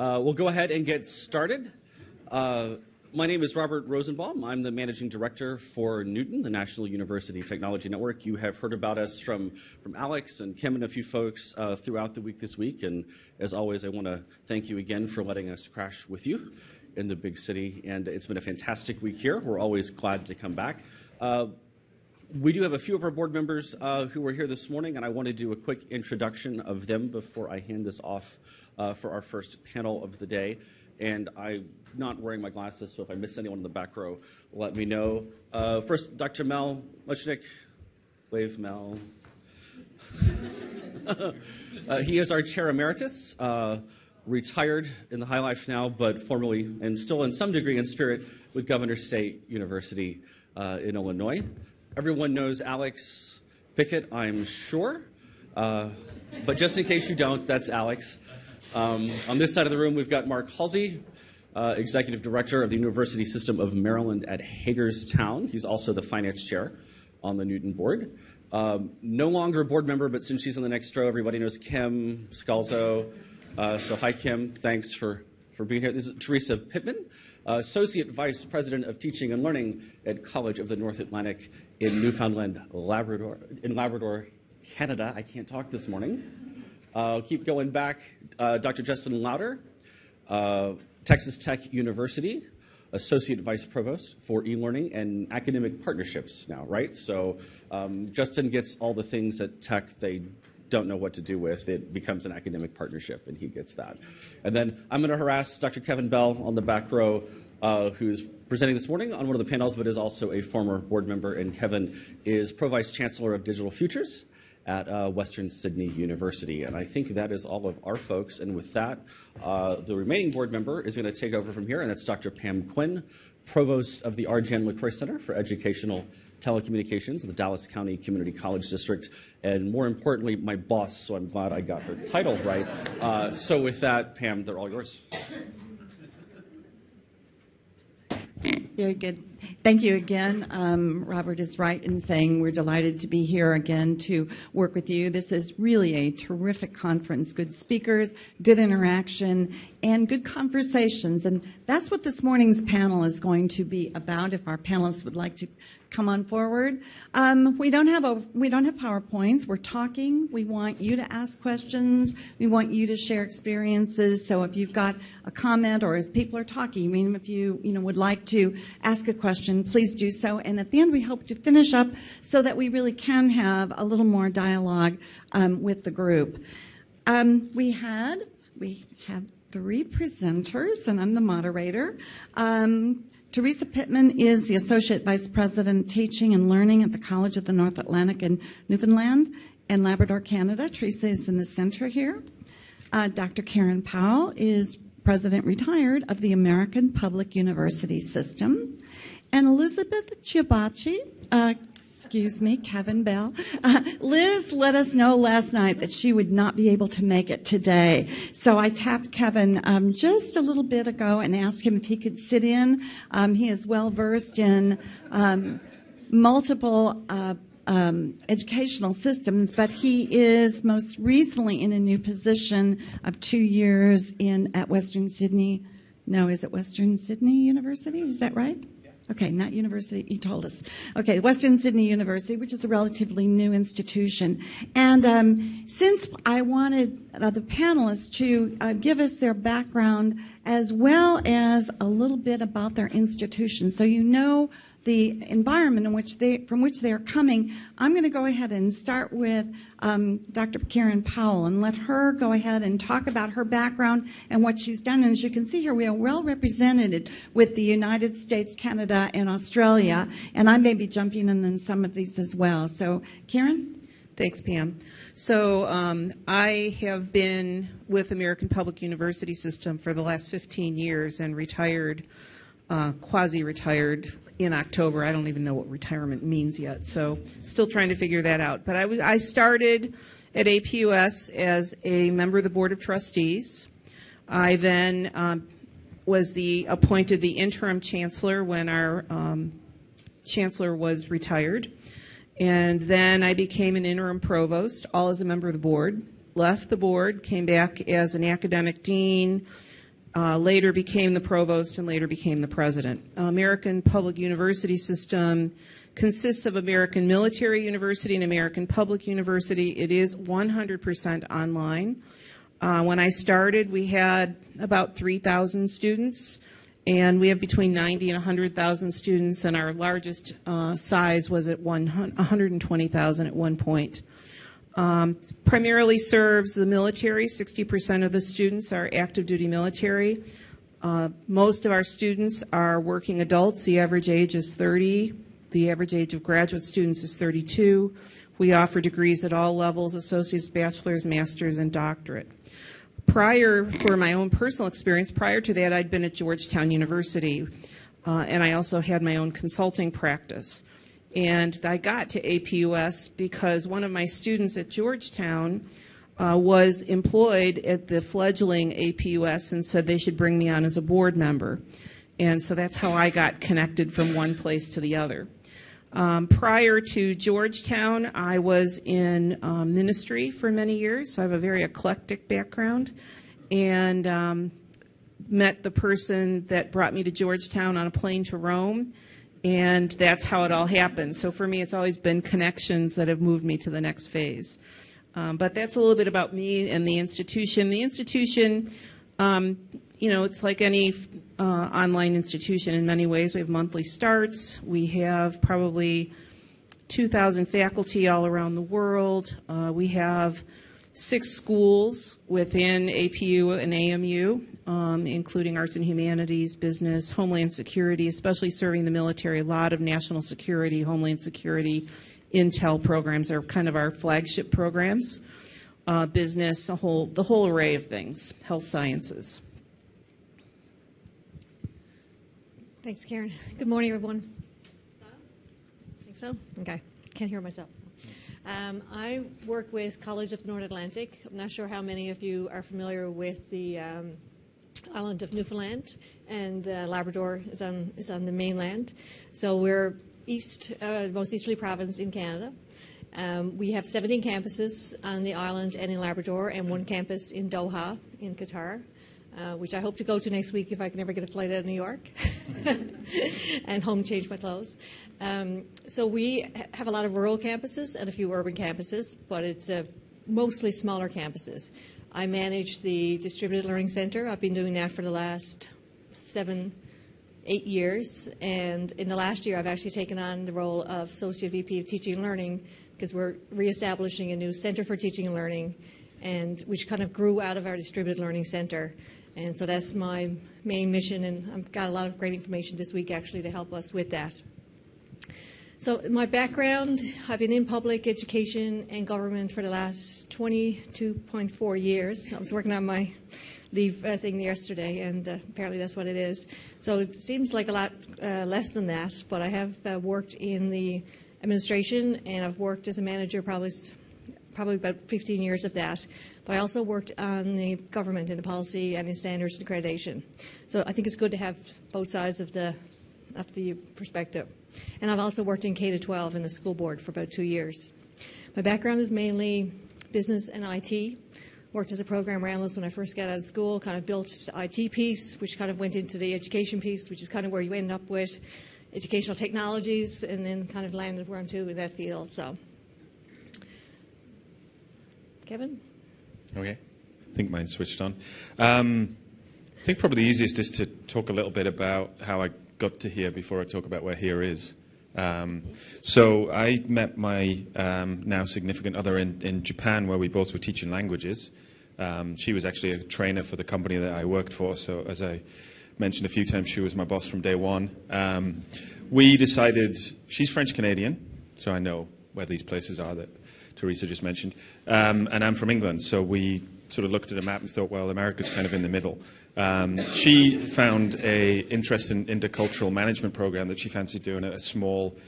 Uh, we'll go ahead and get started. Uh, my name is Robert Rosenbaum. I'm the managing director for Newton, the National University Technology Network. You have heard about us from, from Alex and Kim and a few folks uh, throughout the week this week. And as always, I want to thank you again for letting us crash with you in the big city. And it's been a fantastic week here. We're always glad to come back. Uh, we do have a few of our board members uh, who are here this morning, and I want to do a quick introduction of them before I hand this off uh, for our first panel of the day. And I'm not wearing my glasses, so if I miss anyone in the back row, let me know. Uh, first, Dr. Mel Muchnick. Wave, Mel. Uh, he is our chair emeritus, uh, retired in the high life now, but formerly and still in some degree in spirit with Governor State University uh, in Illinois. Everyone knows Alex Pickett, I'm sure. Uh, but just in case you don't, that's Alex. Um, on this side of the room, we've got Mark Halsey, uh, Executive Director of the University System of Maryland at Hagerstown. He's also the Finance Chair on the Newton Board. Um, no longer a board member, but since she's in the next row, everybody knows Kim Scalzo. Uh, so hi, Kim. Thanks for, for being here. This is Teresa Pittman, uh, Associate Vice President of Teaching and Learning at College of the North Atlantic in Newfoundland, Labrador, in Labrador, Canada. I can't talk this morning. Uh, keep going back. Uh, Dr. Justin Louder, uh, Texas Tech University, Associate Vice Provost for e-learning and academic partnerships now, right? So um, Justin gets all the things at Tech they don't know what to do with. It becomes an academic partnership, and he gets that. And then I'm going to harass Dr. Kevin Bell on the back row, uh, who's presenting this morning on one of the panels, but is also a former board member. And Kevin is Pro Vice Chancellor of Digital Futures at uh, Western Sydney University. And I think that is all of our folks. And with that, uh, the remaining board member is going to take over from here, and that's Dr. Pam Quinn, Provost of the R. Jan LeCroy Center for Educational Telecommunications, the Dallas County Community College District, and more importantly, my boss, so I'm glad I got her title right. Uh, so with that, Pam, they're all yours. Very good. Thank you again. Um, Robert is right in saying we're delighted to be here again to work with you. This is really a terrific conference. Good speakers, good interaction, and good conversations. And that's what this morning's panel is going to be about. If our panelists would like to come on forward. Um, we don't have a we don't have PowerPoints. We're talking. We want you to ask questions. We want you to share experiences. So if you've got a comment or as people are talking, I mean, if you you know would like to ask a question, please do so. And at the end, we hope to finish up so that we really can have a little more dialogue um, with the group. Um, we had we have three presenters, and I'm the moderator. Um, Teresa Pittman is the Associate Vice President Teaching and Learning at the College of the North Atlantic in Newfoundland and Labrador, Canada. Teresa is in the center here. Uh, Dr. Karan Powell is President Retired of the American Public University System. And Elizabeth Ciabocchi, uh, excuse me, Kevin Bell. Uh, Liz let us know last night that she would not be able to make it today. So I tapped Kevin um, just a little bit ago and asked him if he could sit in. Um, he is well versed in um, multiple uh, um, educational systems, but he is most recently in a new position of two years in at Western Sydney. No, is it Western Sydney University? Is that right? Okay, not university, you told us. Okay, Western Sydney University, which is a relatively new institution. And um, since I wanted uh, the panelists to uh, give us their background as well as a little bit about their institution, so you know the environment in which they, from which they are coming, I'm going to go ahead and start with um, Dr. Karan Powell and let her go ahead and talk about her background and what she's done. And as you can see here, we are well represented with the United States, Canada, and Australia. And I may be jumping in on some of these as well. So, Karan? Thanks, Pam. So um, I have been with American Public University System for the last 15 years and retired, uh, quasi-retired in October. I don't even know what retirement means yet, so still trying to figure that out. But I, started at APUS as a member of the Board of Trustees. I then um, was the appointed the interim chancellor when our um, chancellor was retired. And then I became an interim provost, all as a member of the board. Left the board, came back as an academic dean, uh, later became the provost and later became the president. American Public University System consists of American Military University and American Public University. It is 100% online. Uh, when I started, we had about 3,000 students, and we have between 90 and 100,000 students, and our largest uh, size was at 120,000 at one point. Um, primarily serves the military. 60% of the students are active duty military. Uh, most of our students are working adults. The average age is 30. The average age of graduate students is 32. We offer degrees at all levels associates, bachelor's, master's, and doctorate. Prior, for my own personal experience, prior to that, I'd been at Georgetown University, uh, and I also had my own consulting practice. And I got to APUS because one of my students at Georgetown uh, was employed at the fledgling APUS and said they should bring me on as a board member. And so that's how I got connected from one place to the other. Um, prior to Georgetown, I was in um, ministry for many years, so I have a very eclectic background. And um, met the person that brought me to Georgetown on a plane to Rome and that's how it all happened. So for me, it's always been connections that have moved me to the next phase. Um, but that's a little bit about me and the institution. The institution, um, you know, it's like any uh, online institution in many ways. We have monthly starts. We have probably 2,000 faculty all around the world. Uh, we have six schools within APU and AMU, um, including arts and humanities, business, homeland security, especially serving the military. A lot of national security, homeland security, intel programs are kind of our flagship programs. Uh, business, a whole, the whole array of things, health sciences. Thanks, Karan. Good morning, everyone. Think so? Okay. Can't hear myself. Um, I work with College of the North Atlantic. I'm not sure how many of you are familiar with the um, island of Newfoundland, and uh, Labrador is on is on the mainland. So we're east, uh, most easterly province in Canada. Um, we have 17 campuses on the island and in Labrador, and one campus in Doha in Qatar. Uh, which I hope to go to next week if I can ever get a flight out of New York and home change my clothes. Um, so we ha- have a lot of rural campuses and a few urban campuses, but it's uh, mostly smaller campuses. I manage the Distributed Learning Center. I've been doing that for the last seven, eight years, and in the last year I've actually taken on the role of Associate VP of Teaching and Learning because we're reestablishing a new Center for Teaching and Learning, and which kind of grew out of our Distributed Learning Center. And so that's my main mission, and I've got a lot of great information this week actually to help us with that. So my background, I've been in public education and government for the last 22.4 years. I was working on my leave uh, thing yesterday, and uh, apparently that's what it is. So it seems like a lot uh, less than that, but I have uh, worked in the administration, and I've worked as a manager probably probably about 15 years of that. But I also worked on the government and the policy and in standards and accreditation. So I think it's good to have both sides of the of the perspective. And I've also worked in K to 12 in the school board for about two years. My background is mainly business and IT. Worked as a program analyst when I first got out of school, kind of built the IT piece, which kind of went into the education piece, which is kind of where you end up with educational technologies, and then kind of landed where I'm to in that field. So, Kevin? Okay. I think mine switched on. Um, I think probably the easiest is to talk a little bit about how I got to here before I talk about where here is. Um, so I met my um, now significant other in, in, Japan, where we both were teaching languages. Um, she was actually a trainer for the company that I worked for. So as I mentioned a few times, she was my boss from day one. Um, we decided she's French Canadian, so I know where these places are that Teresa just mentioned, um, and I'm from England. So we sort of looked at a map and thought, well, America's kind of in the middle. Um, she found a interest in intercultural management program that she fancied doing at a small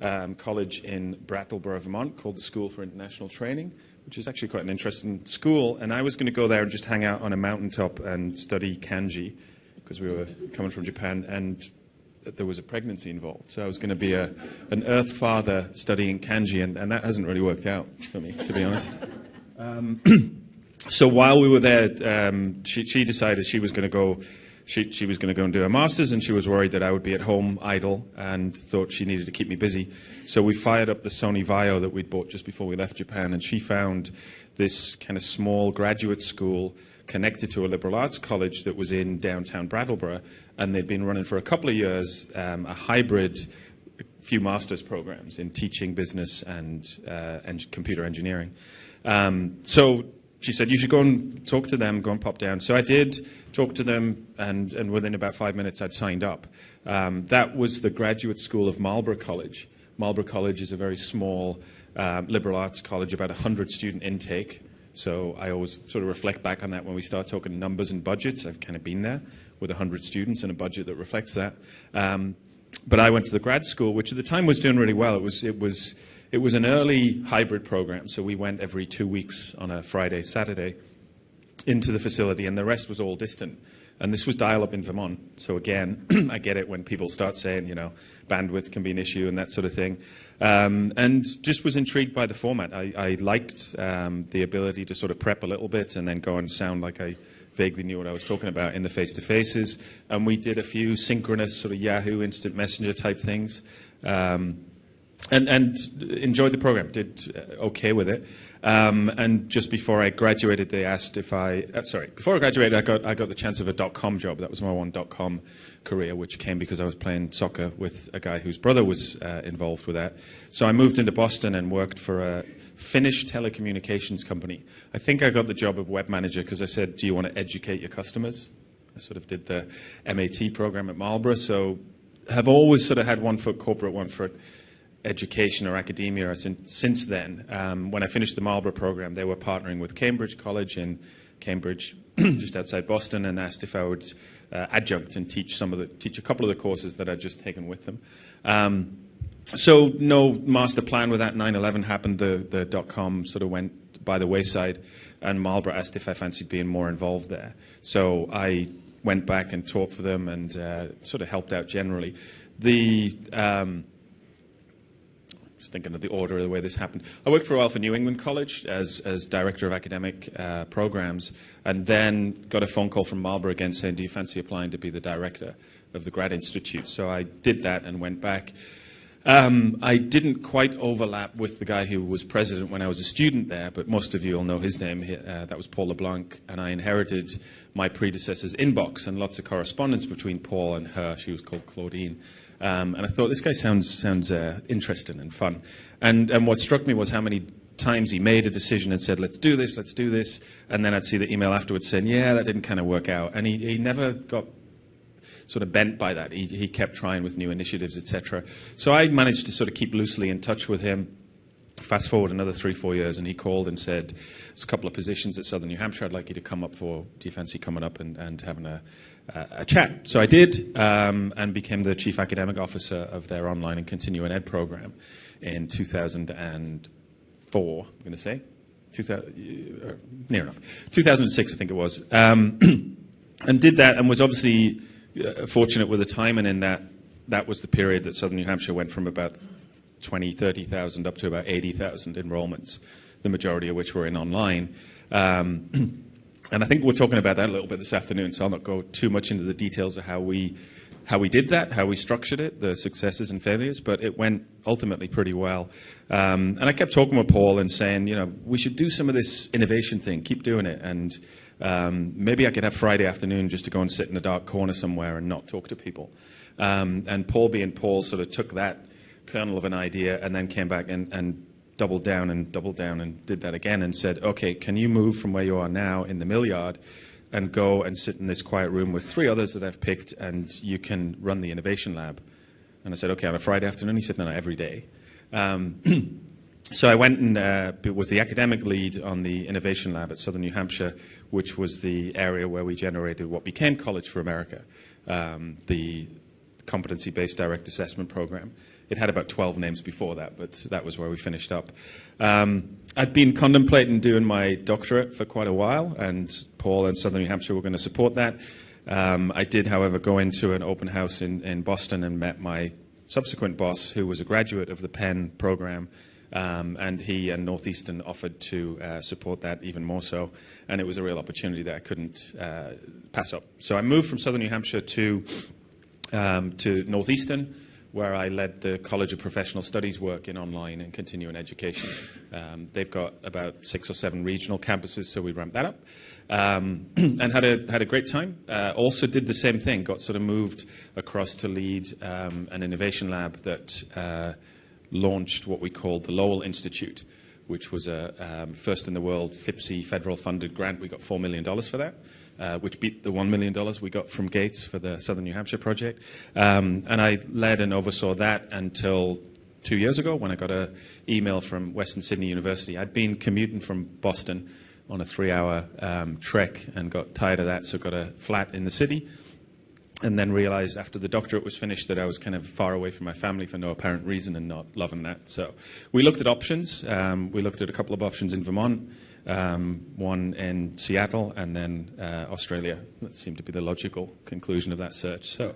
um, college in Brattleboro, Vermont, called the School for International Training, which is actually quite an interesting school. And I was going to go there and just hang out on a mountaintop and study kanji because we were coming from Japan, and there was a pregnancy involved. So I was going to be a, an Earth father studying kanji, and, and that hasn't really worked out for me, to be honest. Um, so while we were there, um, she, she decided she was going to go. She, she was going to go and do her masters, and she was worried that I would be at home idle, and thought she needed to keep me busy. So we fired up the Sony Vaio that we'd bought just before we left Japan, and she found this kind of small graduate school connected to a liberal arts college that was in downtown Brattleboro, and they'd been running for a couple of years um, a hybrid few master's programs in teaching business and, uh, and computer engineering. Um, so she said, You should go and talk to them, go and pop down. So I did talk to them, and, and within about five minutes, I'd signed up. Um, that was the graduate school of Marlboro College. Marlboro College is a very small um, liberal arts college, about 100 student intake. So I always sort of reflect back on that when we start talking numbers and budgets. I've kind of been there with 100 students and a budget that reflects that. Um, but I went to the grad school, which at the time was doing really well. It was, it was, it was an early hybrid program, so we went every two weeks on a Friday, Saturday into the facility, and the rest was all distant. And this was dial up in Vermont. So again, I get it when people start saying, you know, bandwidth can be an issue and that sort of thing. Um, and just was intrigued by the format. I, I liked um, the ability to sort of prep a little bit and then go and sound like I vaguely knew what I was talking about in the face to faces. And we did a few synchronous sort of Yahoo Instant Messenger type things. Um, and, and enjoyed the program, did uh, okay with it. Um, and just before I graduated, they asked if I, uh, sorry, before I graduated, I got, I got the chance of a dot com job. That was my one dot com career, which came because I was playing soccer with a guy whose brother was uh, involved with that. So I moved into Boston and worked for a Finnish telecommunications company. I think I got the job of web manager because I said, Do you want to educate your customers? I sort of did the MAT program at Marlboro. So have always sort of had one foot corporate, one foot education or academia since, since then. Um, when I finished the Marlboro program, they were partnering with Cambridge College in Cambridge, just outside Boston, and asked if I would uh, adjunct and teach some of the teach a couple of the courses that I'd just taken with them. Um, so no master plan with that. 9/11 happened. The the dot com sort of went by the wayside, and Marlboro asked if I fancied being more involved there. So I went back and taught for them and uh, sort of helped out generally. The um, just thinking of the order of the way this happened. I worked for a while for New England College as, as director of academic uh, programs, and then got a phone call from Marlboro again saying, Do you fancy applying to be the director of the Grad Institute? So I did that and went back. Um, I didn't quite overlap with the guy who was president when I was a student there, but most of you will know his name. Uh, that was Paul LeBlanc, and I inherited my predecessor's inbox and lots of correspondence between Paul and her. She was called Claudine. Um, and I thought, this guy sounds, sounds uh, interesting and fun. And, and what struck me was how many times he made a decision and said, let's do this, let's do this. And then I'd see the email afterwards saying, yeah, that didn't kind of work out. And he, he never got sort of bent by that. He, he kept trying with new initiatives, etc. So I managed to sort of keep loosely in touch with him. Fast forward another three, four years, and he called and said, There's a couple of positions at Southern New Hampshire I'd like you to come up for. Do you fancy coming up and, and having a, uh, a chat. So I did um, and became the chief academic officer of their online and continuing ed program in 2004, I'm going to say. 2000, uh, near enough. 2006, I think it was. Um, and did that and was obviously uh, fortunate with the timing in that that was the period that Southern New Hampshire went from about 20, 30,000 up to about 80,000 enrollments, the majority of which were in online. Um, And I think we're talking about that a little bit this afternoon, so I'll not go too much into the details of how we how we did that, how we structured it, the successes and failures, but it went ultimately pretty well. Um, and I kept talking with Paul and saying, you know, we should do some of this innovation thing, keep doing it, and um, maybe I could have Friday afternoon just to go and sit in a dark corner somewhere and not talk to people. Um, and Paul, being Paul, sort of took that kernel of an idea and then came back and, and doubled down and doubled down and did that again and said, okay, can you move from where you are now in the mill yard and go and sit in this quiet room with three others that I've picked and you can run the innovation lab? And I said, okay, on a Friday afternoon? He said, no, no, every day. Um, so I went and uh, was the academic lead on the innovation lab at Southern New Hampshire, which was the area where we generated what became College for America, um, the competency-based direct assessment program. It had about 12 names before that, but that was where we finished up. Um, I'd been contemplating doing my doctorate for quite a while, and Paul and Southern New Hampshire were going to support that. Um, I did, however, go into an open house in, in Boston and met my subsequent boss, who was a graduate of the Penn program Um, and he and Northeastern offered to uh, support that even more so. And it was a real opportunity that I couldn't uh, pass up. So I moved from southern New Hampshire to, um, to Northeastern, where I led the College of Professional Studies work in online and continuing education. Um, they've got about six or seven regional campuses, so we ramped that up. Um, and had a, had a great time. Uh, also did the same thing, got sort of moved across to lead um, an innovation lab that uh, launched what we called the Lowell Institute, which was a um, first in the world FIPSE federal funded grant. We got $4 million for that. Uh, which beat the $1 million we got from Gates for the Southern New Hampshire project. Um, and I led and oversaw that until two years ago when I got an email from Western Sydney University. I'd been commuting from Boston on a three hour um, trek and got tired of that, so got a flat in the city and then realized after the doctorate was finished that I was kind of far away from my family for no apparent reason and not loving that. So we looked at options. Um, we looked at a couple of options in Vermont, um, one in Seattle, and then uh, Australia. That seemed to be the logical conclusion of that search. So,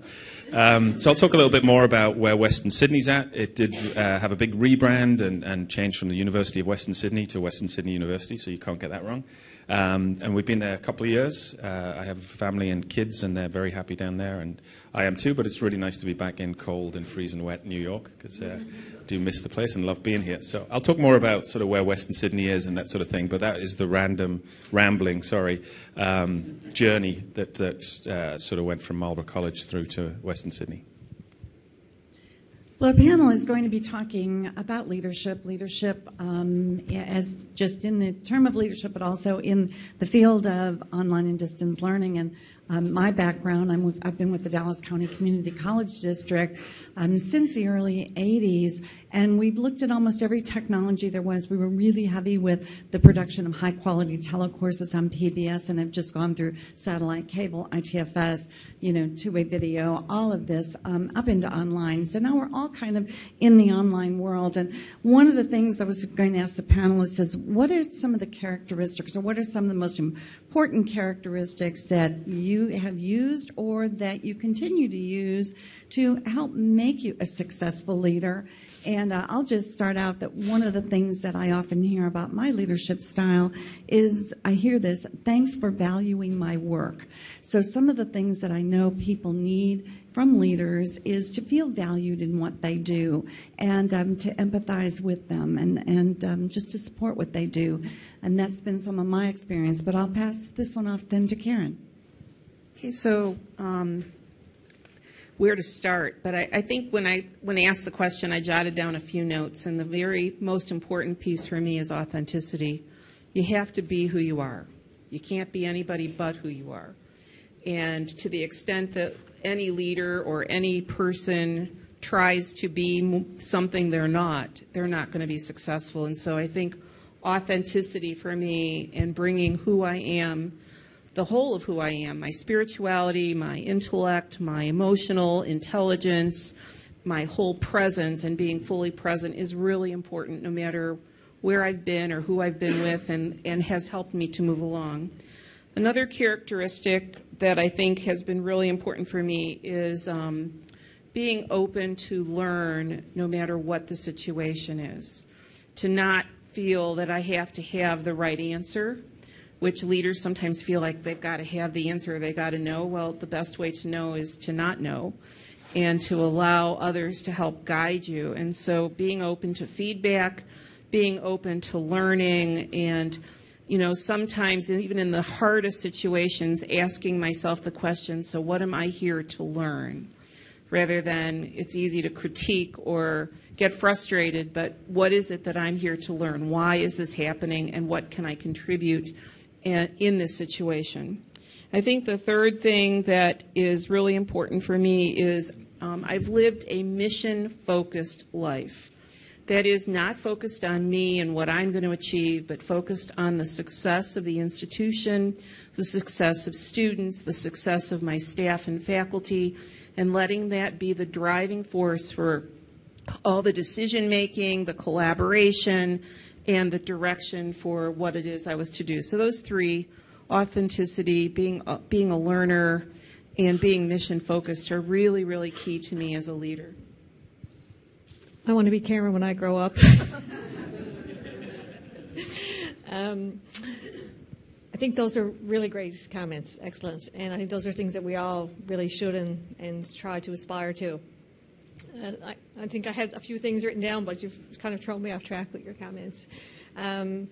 um, so I'll talk a little bit more about where Western Sydney's at. It did uh, have a big rebrand and, and change from the University of Western Sydney to Western Sydney University, so you can't get that wrong. Um, and we've been there a couple of years. Uh, I have family and kids, and they're very happy down there, and I am too. But it's really nice to be back in cold and freezing wet New York because uh, I do miss the place and love being here. So I'll talk more about sort of where Western Sydney is and that sort of thing. But that is the random, rambling, sorry, um, journey that that uh, sort of went from Marlboro College through to Western Sydney. Well, our panel is going to be talking about leadership, leadership um, as just in the term of leadership, but also in the field of online and distance learning. And um, my background, with, I've been with the Dallas County Community College District um, since the early 80s, and we've looked at almost every technology there was. We were really heavy with the production of high quality telecourses on PBS, and have just gone through satellite cable, ITFS, you know, two way video, all of this um, up into online. So now we're all kind of in the online world. And one of the things I was going to ask the panelists is what are some of the characteristics, or what are some of the most important characteristics that you have used or that you continue to use to help make you a successful leader? And uh, I'll just start out that one of the things that I often hear about my leadership style is I hear this thanks for valuing my work. So, some of the things that I know people need from leaders is to feel valued in what they do and um, to empathize with them and, and um, just to support what they do. And that's been some of my experience. But I'll pass this one off then to Karan. Okay, so um, where to start, but I, I, think when I when I asked the question, I jotted down a few notes, and the very most important piece for me is authenticity. You have to be who you are. You can't be anybody but who you are. And to the extent that any leader or any person tries to be something they're not, they're not going to be successful. And so I think authenticity for me and bringing who I am the whole of who I am my spirituality, my intellect, my emotional intelligence, my whole presence, and being fully present is really important no matter where I've been or who I've been with, and, and has helped me to move along. Another characteristic that I think has been really important for me is um, being open to learn no matter what the situation is. To not feel that I have to have the right answer which leaders sometimes feel like they've got to have the answer, they've got to know. Well, the best way to know is to not know and to allow others to help guide you. And so being open to feedback, being open to learning, and you know, sometimes even in the hardest situations, asking myself the question, so what am I here to learn? Rather than it's easy to critique or get frustrated, but what is it that I'm here to learn? Why is this happening and what can I contribute in this situation. I think the third thing that is really important for me is um, I've lived a mission focused life. That is not focused on me and what I'm going to achieve, but focused on the success of the institution, the success of students, the success of my staff and faculty, and letting that be the driving force for all the decision making, the collaboration, and the direction for what it is I was to do. So those three, authenticity, being uh, being a learner, and being mission focused are really, really key to me as a leader. I want to be Karan when I grow up. um, I think those are really great comments, excellent, and I think those are things that we all really should and, and try to aspire to. Uh, I, I, think I had a few things written down, but you've kind of thrown me off track with your comments. Um,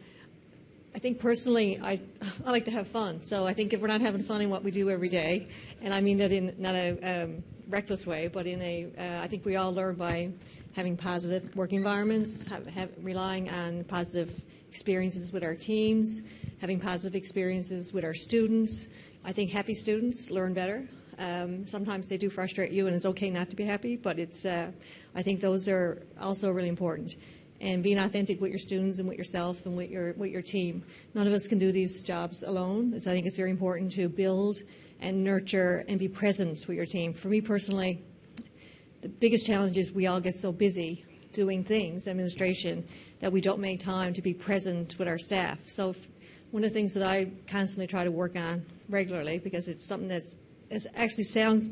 I think personally, I, I like to have fun. So I think if we're not having fun in what we do every day, and I mean that in not a um, reckless way, but in a, uh, I think we all learn by having positive work environments, have, have, relying on positive experiences with our teams, having positive experiences with our students. I think happy students learn better. Um, sometimes they do frustrate you, and it's okay not to be happy, but it's, uh, I think those are also really important. And being authentic with your students and with yourself and with your, with your team. None of us can do these jobs alone, so I think it's very important to build and nurture and be present with your team. For me personally, the biggest challenge is we all get so busy doing things, administration, that we don't make time to be present with our staff. So if, one of the things that I constantly try to work on regularly, because it's something that's it actually sounds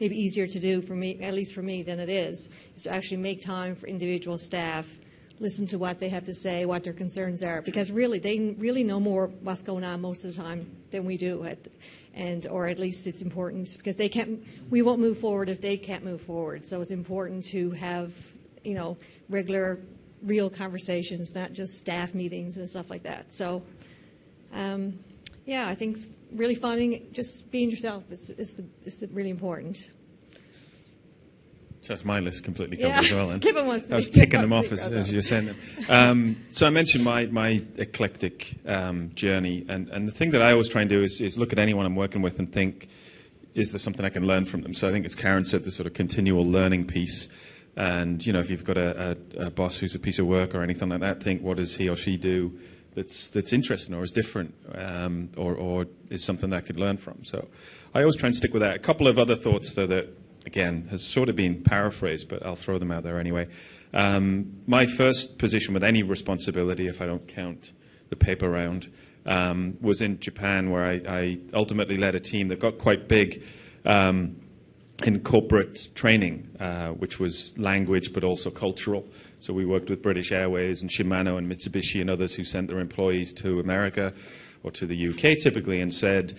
maybe easier to do for me, at least for me, than it is, is to actually make time for individual staff, listen to what they have to say, what their concerns are, because really they really know more what's going on most of the time than we do. At, and or at least it's important because they can't we won't move forward if they can't move forward so it's important to have you know regular real conversations not just staff meetings and stuff like that so um, yeah i think really finding just being yourself is, is, the, is the really important so that's my list completely covered yeah. as well. And Kevin wants to I was ticking them off as, as you're saying them. Um, so I mentioned my, my eclectic um, journey, and, and the thing that I always try and do is, is look at anyone I'm working with and think, is there something I can learn from them? So I think as Karan said, the sort of continual learning piece. And you know, if you've got a, a, a boss who's a piece of work or anything like that, think what does he or she do that's that's interesting or is different um, or, or is something that I could learn from. So I always try and stick with that. A couple of other thoughts though that again, has sort of been paraphrased, but I'll throw them out there anyway. Um, my first position with any responsibility, if I don't count the paper round, um, was in Japan, where I, I, ultimately led a team that got quite big um, in corporate training, uh, which was language but also cultural. So we worked with British Airways and Shimano and Mitsubishi and others who sent their employees to America or to the UK typically and said,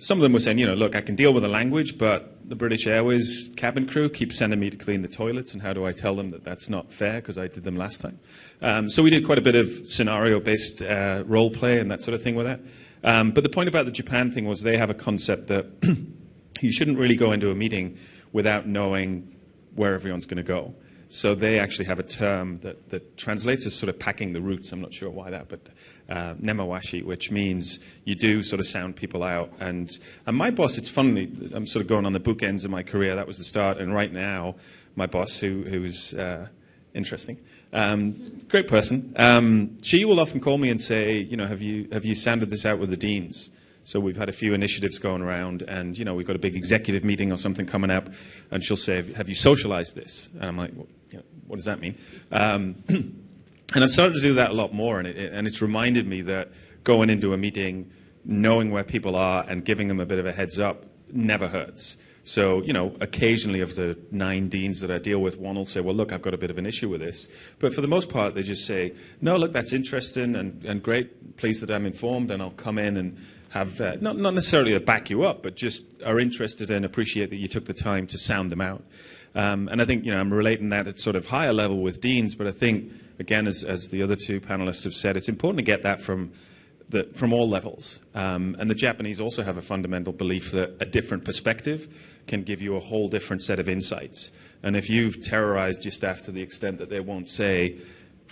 some of them were saying, you know, look, I can deal with the language, but the British Airways cabin crew keep sending me to clean the toilets, and how do I tell them that that's not fair because I did them last time? Um, so we did quite a bit of scenario-based uh, role play and that sort of thing with that. Um, but the point about the Japan thing was they have a concept that you shouldn't really go into a meeting without knowing where everyone's going to go. So they actually have a term that, that translates as sort of packing the roots. I'm not sure why that, but uh, nemawashi, which means you do sort of sound people out. And, and my boss, it's funny, I'm sort of going on the bookends of my career. That was the start. And right now, my boss, who, who is uh, interesting, um, great person, um, she will often call me and say, you know, have you, have you sounded this out with the deans? So we've had a few initiatives going around, and you know we've got a big executive meeting or something coming up, and she'll say, "Have you socialized this?" And I'm like, well, "What does that mean?" Um, and I've started to do that a lot more, and, it, and it's reminded me that going into a meeting, knowing where people are, and giving them a bit of a heads up never hurts. So, you know, occasionally of the nine deans that I deal with, one will say, well, look, I've got a bit of an issue with this. But for the most part, they just say, no, look, that's interesting and, and great. Pleased that I'm informed, and I'll come in and have, uh, not, not necessarily to back you up, but just are interested and appreciate that you took the time to sound them out. Um, and I think, you know, I'm relating that at sort of higher level with deans, but I think, again, as, as the other two panelists have said, it's important to get that from the, from all levels. Um, and the Japanese also have a fundamental belief that a different perspective can give you a whole different set of insights. And if you've terrorized your staff to the extent that they won't say,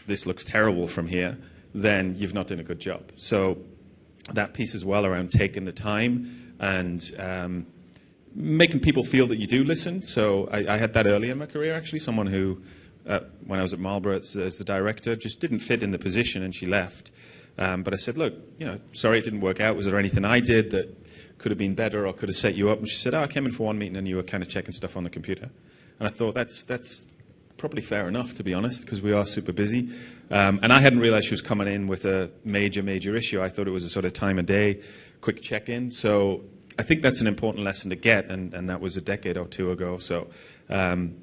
this looks terrible from here, then you've not done a good job. So that piece as well around taking the time and um, making people feel that you do listen. So I, I, had that early in my career, actually. Someone who, uh, when I was at Marlboro as, as, the director, just didn't fit in the position and she left. Um, but I said, look, you know, sorry it didn't work out. Was there anything I did that could have been better or could have set you up? And she said, oh, I came in for one meeting and you were kind of checking stuff on the computer. And I thought, that's, that's probably fair enough, to be honest, because we are super busy. Um, and I hadn't realized she was coming in with a major, major issue. I thought it was a sort of time of day, quick check in. So I think that's an important lesson to get, and, and that was a decade or two ago. So um,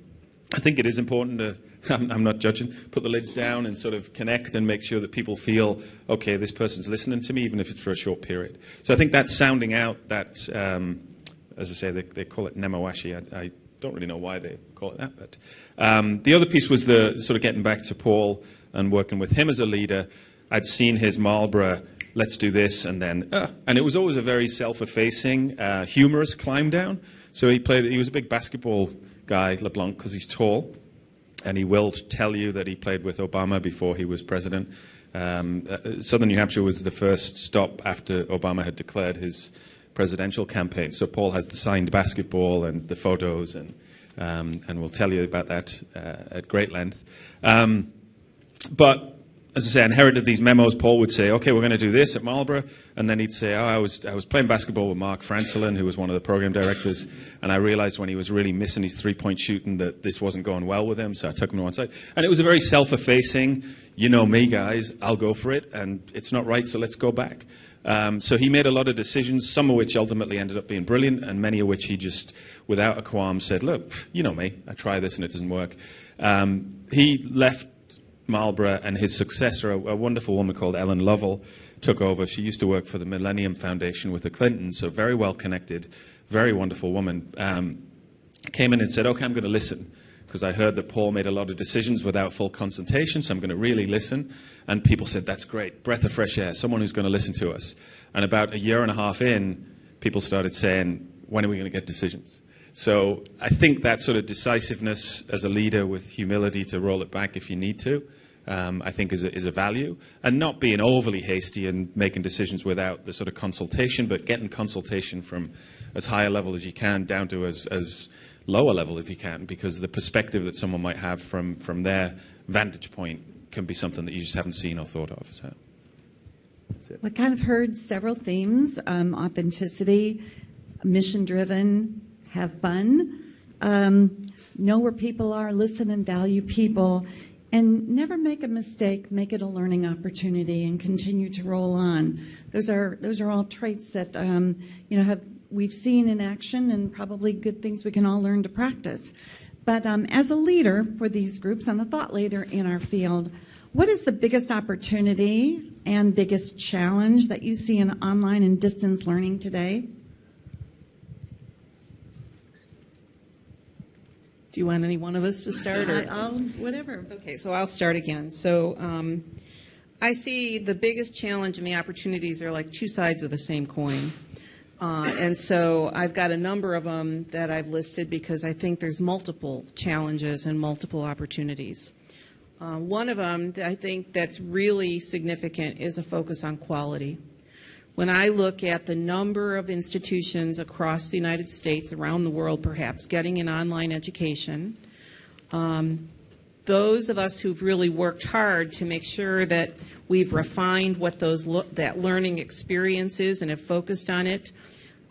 I think it is important to, I'm, I'm not judging, put the lids down and sort of connect and make sure that people feel, okay, this person's listening to me, even if it's for a short period. So I think that's sounding out, that, um, as I say, they, they call it Nemawashi. I, I don't really know why they call it that. But um, the other piece was the sort of getting back to Paul and working with him as a leader. I'd seen his Marlboro, let's do this, and then, uh, and it was always a very self-effacing, uh, humorous climb down. So he played. He was a big basketball guy, LeBlanc, because he's tall, and he will tell you that he played with Obama before he was president. Um, uh, Southern New Hampshire was the first stop after Obama had declared his presidential campaign. So Paul has the signed basketball and the photos, and um, and we'll tell you about that uh, at great length. Um, but as I say, inherited these memos. Paul would say, "Okay, we're going to do this at Marlboro," and then he'd say, "Oh, I was I was playing basketball with Mark Francelin, who was one of the program directors, and I realized when he was really missing his three-point shooting that this wasn't going well with him. So I took him to one side, and it was a very self-effacing, you know me, guys, I'll go for it, and it's not right, so let's go back." Um, so he made a lot of decisions, some of which ultimately ended up being brilliant, and many of which he just, without a qualm, said, "Look, you know me, I try this and it doesn't work." Um, he left Marlboro and his successor, a, a, wonderful woman called Ellen Lovell, took over. She used to work for the Millennium Foundation with the Clintons, so very well connected, very wonderful woman. Um, came in and said, "Okay, I'm going to listen." Because I heard that Paul made a lot of decisions without full consultation, so I'm going to really listen. And people said, That's great, breath of fresh air, someone who's going to listen to us. And about a year and a half in, people started saying, When are we going to get decisions? So I think that sort of decisiveness as a leader with humility to roll it back if you need to, um, I think is a, is a value. And not being overly hasty and making decisions without the sort of consultation, but getting consultation from as high a level as you can down to as, as lower level if you can, because the perspective that someone might have from, from their vantage point can be something that you just haven't seen or thought of. So. We kind of heard several themes um, authenticity, mission driven, have fun, um, know where people are, listen and value people, and never make a mistake. Make it a learning opportunity and continue to roll on. Those are those are all traits that um, you know have we've seen in action and probably good things we can all learn to practice. But um, as a leader for these groups and a thought leader in our field, what is the biggest opportunity and biggest challenge that you see in online and distance learning today? Do you want any one of us to start? Or? I'll, whatever. Okay, so I'll start again. So um, I see the biggest challenge and the opportunities are like two sides of the same coin. Uh, and so I've got a number of them that I've listed because I think there's multiple challenges and multiple opportunities. Uh, one of them that I think that's really significant is a focus on quality. When I look at the number of institutions across the United States, around the world perhaps, getting an online education, um, those of us who've really worked hard to make sure that we've refined what those that learning experience is and have focused on it.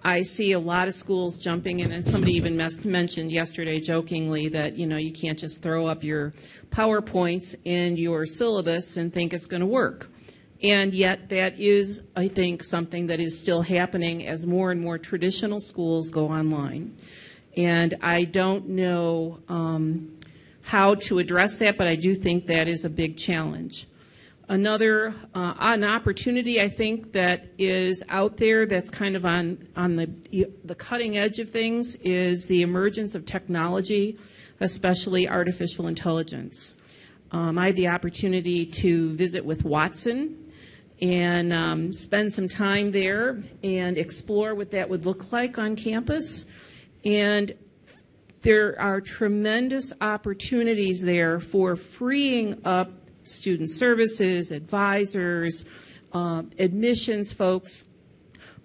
I see a lot of schools jumping in, and somebody even mentioned yesterday jokingly that you know you can't just throw up your PowerPoints in your syllabus and think it's going to work. And yet, that is, I think, something that is still happening as more and more traditional schools go online. And I don't know um, how to address that, but I do think that is a big challenge. Another uh, an opportunity I think that is out there that's kind of on on the the cutting edge of things is the emergence of technology, especially artificial intelligence. Um, I had the opportunity to visit with Watson and um, spend some time there and explore what that would look like on campus. And there are tremendous opportunities there for freeing up student services, advisors, uh, admissions folks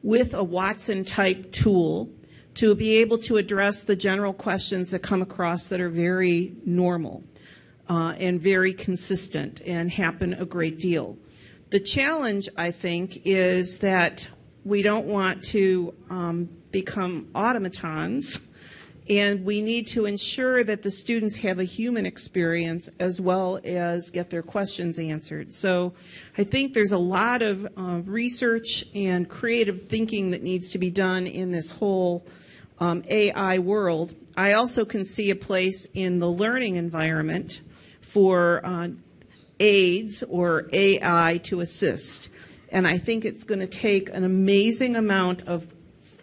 with a Watson type tool to be able to address the general questions that come across that are very normal uh, and very consistent and happen a great deal. The challenge, I think, is that we don't want to um, become automatons, and we need to ensure that the students have a human experience as well as get their questions answered. So I think there's a lot of uh, research and creative thinking that needs to be done in this whole um, AI world, I also can see a place in the learning environment for uh, aids or AI to assist. And I think it's going to take an amazing amount of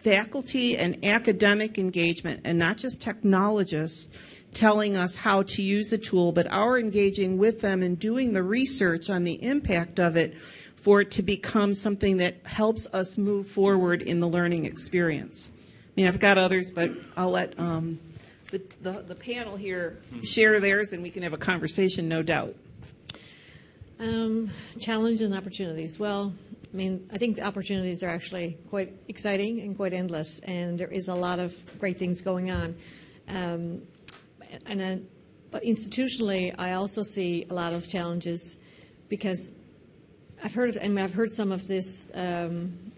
faculty and academic engagement, and not just technologists telling us how to use a tool, but our engaging with them and doing the research on the impact of it for it to become something that helps us move forward in the learning experience. I mean, I've got others, but I'll let um, the, the, the panel here share theirs and we can have a conversation, no doubt. Um, challenges and opportunities. Well, I mean, I think the opportunities are actually quite exciting and quite endless, and there is a lot of great things going on. Um, and then, but institutionally, I also see a lot of challenges because I've heard, and I've heard some of this, um,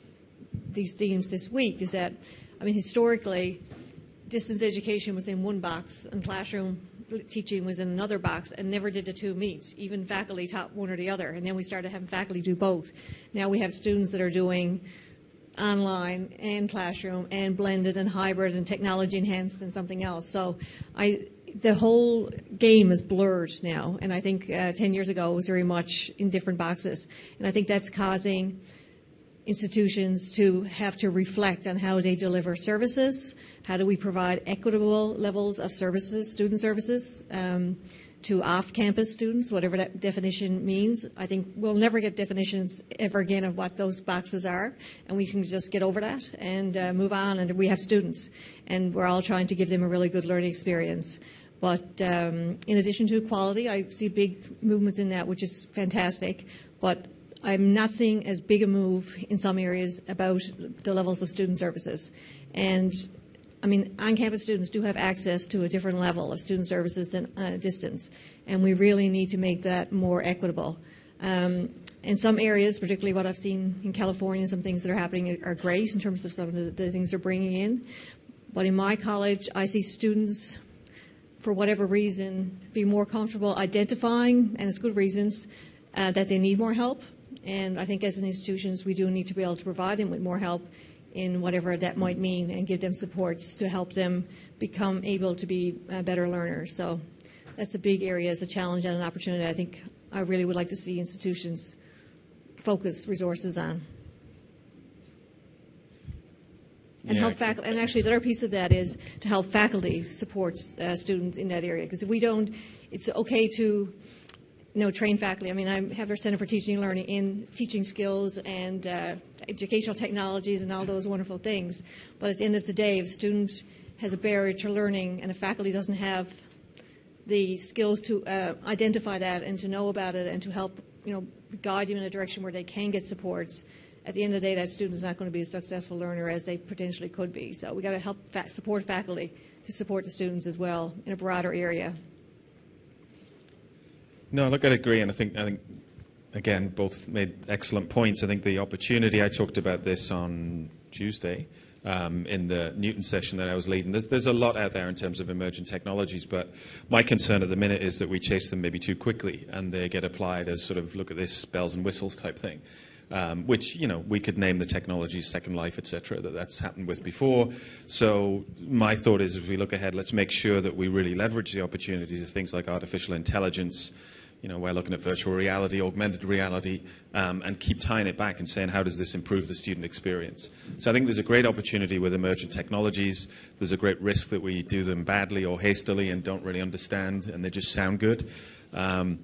these themes this week. Is that, I mean, historically, distance education was in one box, and classroom teaching was in another box, and never did the two meet. Even faculty taught one or the other, and then we started having faculty do both. Now we have students that are doing online and classroom and blended and hybrid and technology enhanced and something else. So I the whole game is blurred now, and I think uh, 10 years ago it was very much in different boxes. And I think that's causing institutions to have to reflect on how they deliver services. How do we provide equitable levels of services, student services, um, to off-campus students, whatever that definition means. I think we'll never get definitions ever again of what those boxes are, and we can just get over that and uh, move on. And we have students, and we're all trying to give them a really good learning experience. But um, in addition to equality, I see big movements in that, which is fantastic. But I'm not seeing as big a move in some areas about the levels of student services. And I mean, on-campus students do have access to a different level of student services than uh, distance, and we really need to make that more equitable. Um, in some areas, particularly what I've seen in California, some things that are happening are great in terms of some of the, the things they're bringing in. But in my college, I see students for whatever reason, be more comfortable identifying, and it's good reasons, uh, that they need more help. And I think as an institutions, we do need to be able to provide them with more help in whatever that might mean and give them supports to help them become able to be better learners. So that's a big area as a challenge and an opportunity I think I really would like to see institutions focus resources on and Yeah, help faculty. And actually, the other piece of that is to help faculty support uh, students in that area. Because if we don't, it's okay to know, train faculty. I mean, I have our Center for Teaching and Learning in teaching skills and uh, educational technologies and all those wonderful things. But at the end of the day, if a student has a barrier to learning and a faculty doesn't have the skills to uh, identify that and to know about it and to help, you know, guide them in a direction where they can get supports, at the end of the day, that student is not going to be a successful learner as they potentially could be. So we got to help fa- support faculty to support the students as well in a broader area. No, look, I agree, and I think I think again both made excellent points. I think the opportunity I talked about this on Tuesday um, in the Newton session that I was leading. There's, there's a lot out there in terms of emerging technologies, but my concern at the minute is that we chase them maybe too quickly and they get applied as sort of look at this bells and whistles type thing. Um, which you know we could name the technologies Second Life, etc. That that's happened with before. So my thought is, as we look ahead, let's make sure that we really leverage the opportunities of things like artificial intelligence, you know, we're looking at virtual reality, augmented reality, um, and keep tying it back and saying, how does this improve the student experience? So I think there's a great opportunity with emergent technologies. There's a great risk that we do them badly or hastily and don't really understand, and they just sound good. Um,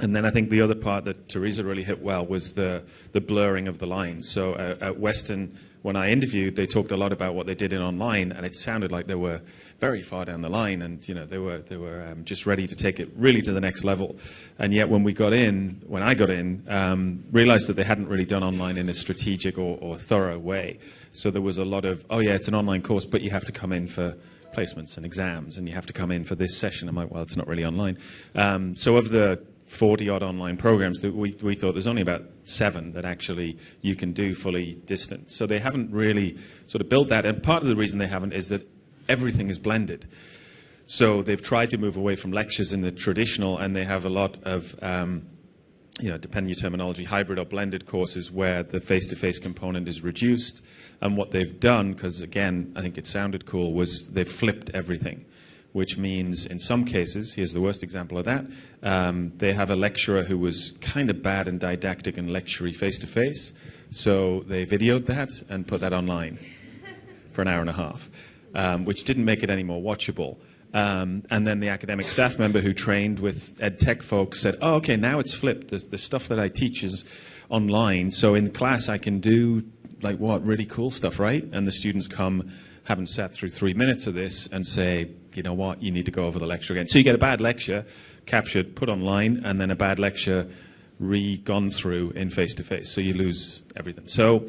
and then I think the other part that Teresa really hit well was the, the blurring of the lines. So uh, at Western, when I interviewed, they talked a lot about what they did in online, and it sounded like they were very far down the line, and you know they were they were um, just ready to take it really to the next level. And yet, when we got in, when I got in, um, realized that they hadn't really done online in a strategic or, or thorough way. So there was a lot of, oh yeah, it's an online course, but you have to come in for placements and exams, and you have to come in for this session. I'm like, well, it's not really online. Um, so of the 40 odd online programs that we, we thought there's only about seven that actually you can do fully distant. So they haven't really sort of built that. And part of the reason they haven't is that everything is blended. So they've tried to move away from lectures in the traditional, and they have a lot of um, you know, depending your terminology, hybrid or blended courses where the face-to-face component is reduced. And what they've done, because again, I think it sounded cool, was they've flipped everything, which means in some cases, here's the worst example of that, um, they have a lecturer who was kind of bad and didactic and lectury face-to-face, so they videoed that and put that online for an hour and a half, um, which didn't make it any more watchable. Um, and then the academic staff member who trained with ed tech folks said, oh, okay, now it's flipped. The, the stuff that I teach is online. So in class, I can do like what, really cool stuff, right? And the students come, haven't sat through three minutes of this and say, you know what, you need to go over the lecture again. So you get a bad lecture captured, put online, and then a bad lecture re-gone through in face-to-face. So you lose everything. So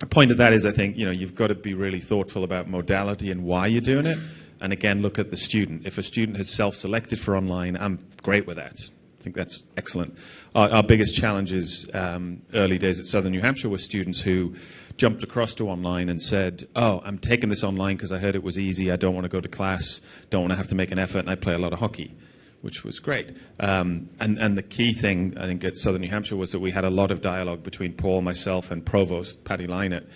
the point of that is, I think, you know, you've got to be really thoughtful about modality and why you're doing it and again look at the student. If a student has self-selected for online, I'm great with that. I think that's excellent. Our, our biggest challenge is um, early days at Southern New Hampshire were students who jumped across to online and said, "Oh, I'm taking this online because I heard it was easy. I don't want to go to class. Don't want to have to make an effort, and I play a lot of hockey." Which was great. Um, and, and the key thing, I think, at Southern New Hampshire was that we had a lot of dialogue between Paul, myself, and Provost Patty Lynott,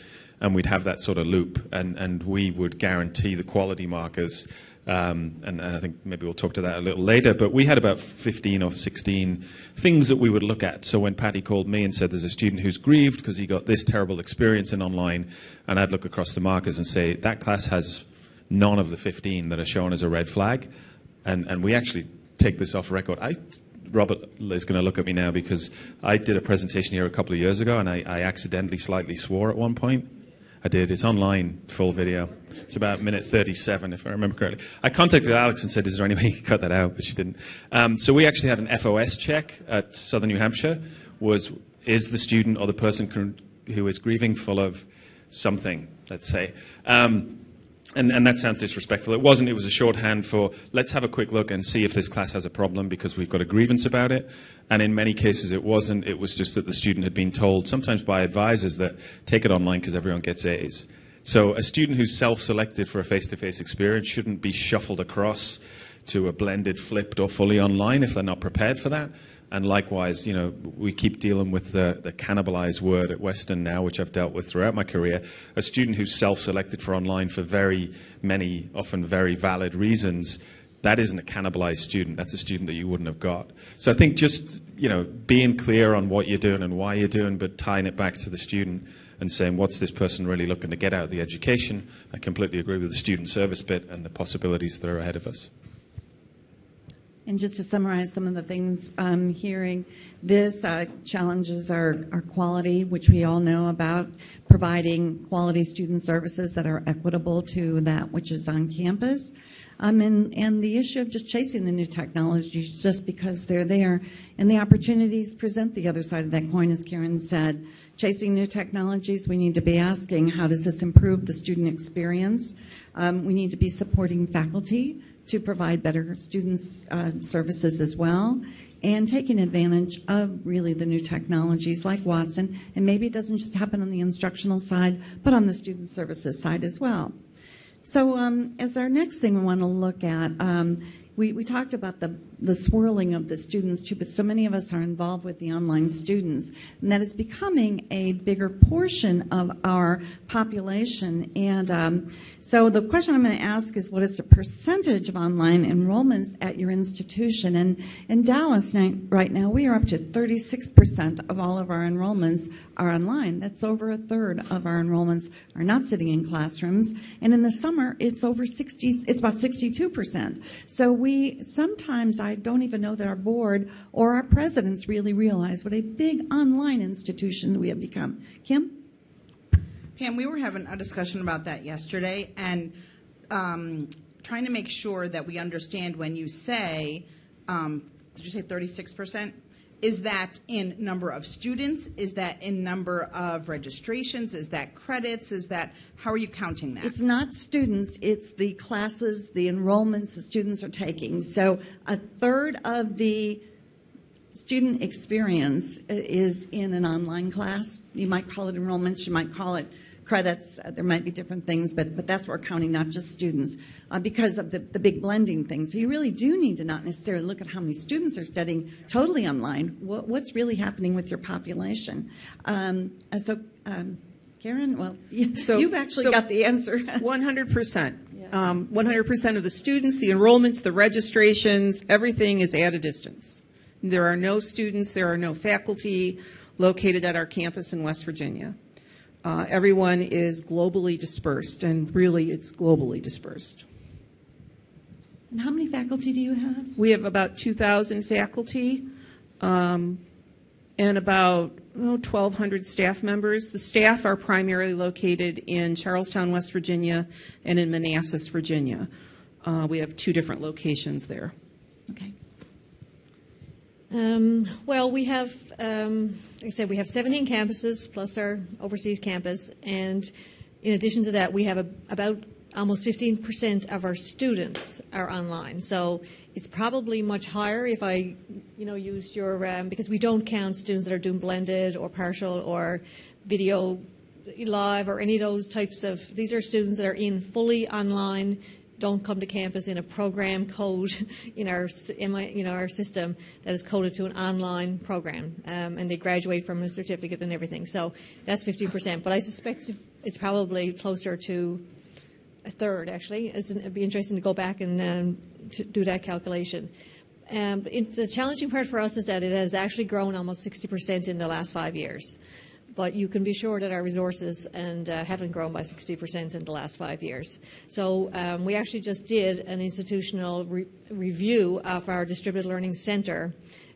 and we'd have that sort of loop, and, and we would guarantee the quality markers. Um, and, and, I think maybe we'll talk to that a little later, but we had about 15 or 16 things that we would look at. So when Patty called me and said there's a student who's grieved because he got this terrible experience in online, and I'd look across the markers and say, that class has none of the 15 that are shown as a red flag. And, and we actually take this off record. I Robert is going to look at me now because I did a presentation here a couple of years ago and I, I accidentally slightly swore at one point. I did. It's online, full video. It's about minute 37, if I remember correctly. I contacted Alex and said, is there any way you can cut that out? But she didn't. Um, so we actually had an FOS check at Southern New Hampshire, was is the student or the person who is grieving full of something, let's say. Um, and, and, that sounds disrespectful. It wasn't. It was a shorthand for let's have a quick look and see if this class has a problem because we've got a grievance about it. And in many cases, it wasn't. It was just that the student had been told, sometimes by advisors, that take it online because everyone gets A's. So a student who's self-selected for a face-to-face experience shouldn't be shuffled across to a blended, flipped, or fully online if they're not prepared for that. And likewise, you know, we keep dealing with the, the cannibalized word at Western now, which I've dealt with throughout my career. A student who's self-selected for online for very many, often very valid reasons, that isn't a cannibalized student. That's a student that you wouldn't have got. So I think just, you know, being clear on what you're doing and why you're doing, but tying it back to the student and saying, what's this person really looking to get out of the education? I completely agree with the student service bit and the possibilities that are ahead of us. And just to summarize some of the things I'm hearing, this uh, challenges our, our quality, which we all know about, providing quality student services that are equitable to that which is on campus. Um, and, and the issue of just chasing the new technologies just because they're there. And the opportunities present the other side of that coin, as Karen said. Chasing new technologies, we need to be asking, how does this improve the student experience? Um, we need to be supporting faculty to provide better students uh, services as well and taking advantage of really the new technologies like Watson. And maybe it doesn't just happen on the instructional side, but on the student services side as well. So um, as our next thing we want to look at, um, we, we talked about the, the swirling of the students too, but so many of us are involved with the online students, and that is becoming a bigger portion of our population. And um, so the question I'm going to ask is what is the percentage of online enrollments at your institution? And in Dallas right now, we are up to 36% of all of our enrollments are online. That's over a third of our enrollments are not sitting in classrooms. And in the summer, it's over 60, it's about 62%. So we sometimes, I don't even know that our board or our presidents really realize what a big online institution we have become. Kim? Pam, we were having a discussion about that yesterday and um, trying to make sure that we understand when you say, um, did you say 36%? Is that in number of students? Is that in number of registrations? Is that credits? Is that, how are you counting that? It's not students, it's the classes, the enrollments the students are taking. So a third of the student experience is in an online class. You might call it enrollments, you might call it credits. Uh, there might be different things, but, but that's what we're counting, not just students, uh, because of the, the big blending thing. So you really do need to not necessarily look at how many students are studying totally online. What, what's really happening with your population? Um, and so, um, Karan, well, you, So- you've actually so- got the answer. 100%. Um, 100% of the students, the enrollments, the registrations, everything is at a distance. There are no students, there are no faculty located at our campus in West Virginia. Uh, everyone is globally dispersed, and really, it's globally dispersed. and how many faculty do you have? We have about 2,000 faculty um, and about oh, 1,200 staff members. The staff are primarily located in Charles Town, West Virginia, and in Manassas, Virginia. Uh, we have two different locations there. Okay. Um, well, we have, um, like I said, we have 17 campuses plus our overseas campus, and in addition to that, we have a, about almost 15% of our students are online. So it's probably much higher if I, you know, used your um, because we don't count students that are doing blended or partial or video live or any of those types of. These are students that are in fully online don't come to campus in a program code in our in my, you know our system that is coded to an online program, um, and they graduate from a certificate and everything. So that's 15%. But I suspect it's probably closer to a third. Actually, it'd be interesting to go back and um, to do that calculation. Um, it, the challenging part for us is that it has actually grown almost 60% in the last five years. But you can be sure that our resources and uh, haven't grown by 60% in the last five years. So um, we actually just did an institutional re- review of our distributed learning center,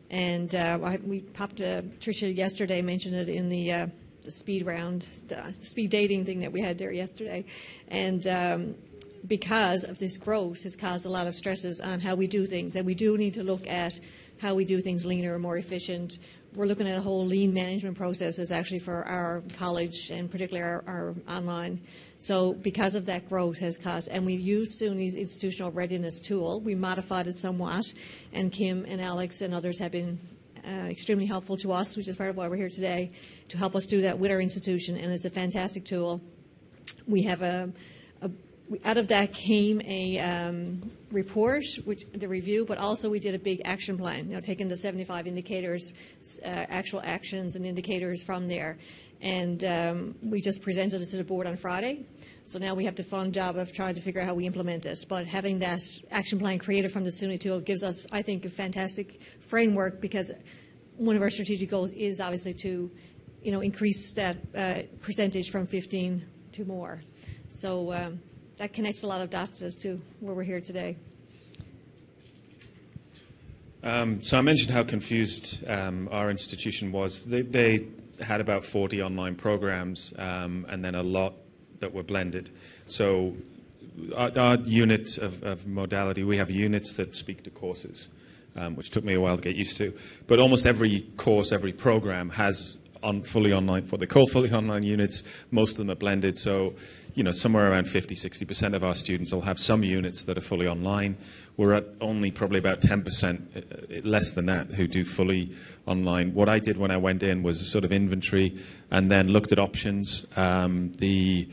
and uh, I, we popped. Uh, Tricia yesterday mentioned it in the. Uh, the speed round, the speed dating thing that we had there yesterday, and um, because of this growth has caused a lot of stresses on how we do things, and we do need to look at how we do things leaner more efficient. We're looking at a whole lean management processes actually for our college and particularly our, our online. So because of that growth has caused, and we used SUNY's institutional readiness tool, we modified it somewhat, and Kim and Alex and others have been uh, extremely helpful to us, which is part of why we're here today, to help us do that with our institution, and it's a fantastic tool. We have a, out of that came a um, report, which the review, but also we did a big action plan. You know, taking the 75 indicators, uh, actual actions and indicators from there, and um, we just presented it to the board on Friday. So now we have the fun job of trying to figure out how we implement it. But having that action plan created from the SUNY tool gives us, I think, a fantastic framework because one of our strategic goals is obviously to, you know, increase that uh, percentage from 15 to more. So um, that connects a lot of dots as to where we're here today. Um, so I mentioned how confused um, our institution was. They, they had about 40 online programs um, and then a lot that were blended. So our, our unit of, of modality, we have units that speak to courses, um, which took me a while to get used to. But almost every course, every program has on fully online, what they call fully online units. Most of them are blended. So, you know, somewhere around 50, 60% of our students will have some units that are fully online. We're at only probably about 10%, uh, less than that, who do fully online. What I did when I went in was a sort of inventory and then looked at options. Um, the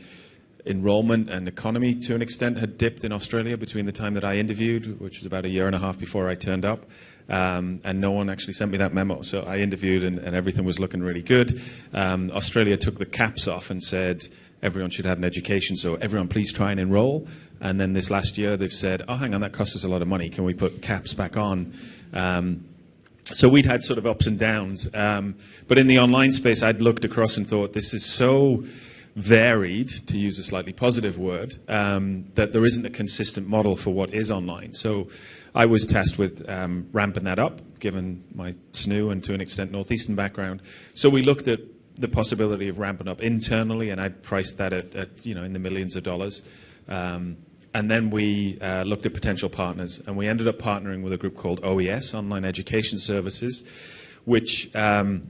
enrollment and economy, to an extent, had dipped in Australia between the time that I interviewed, which was about a year and a half before I turned up. Um, and no one actually sent me that memo. So I interviewed, and, and everything was looking really good. Um, Australia took the caps off and said everyone should have an education, so everyone please try and enroll. And then this last year, they've said, oh, hang on, that costs us a lot of money. Can we put caps back on? Um, so we'd had sort of ups and downs. Um, but in the online space, I'd looked across and thought, this is so varied, to use a slightly positive word, um, that there isn't a consistent model for what is online. So I was tasked with um, ramping that up, given my SNU and to an extent Northeastern background. So we looked at the possibility of ramping up internally, and I priced that at, at you know in the millions of dollars. Um, and then we uh, looked at potential partners, and we ended up partnering with a group called OES, Online Education Services, which um,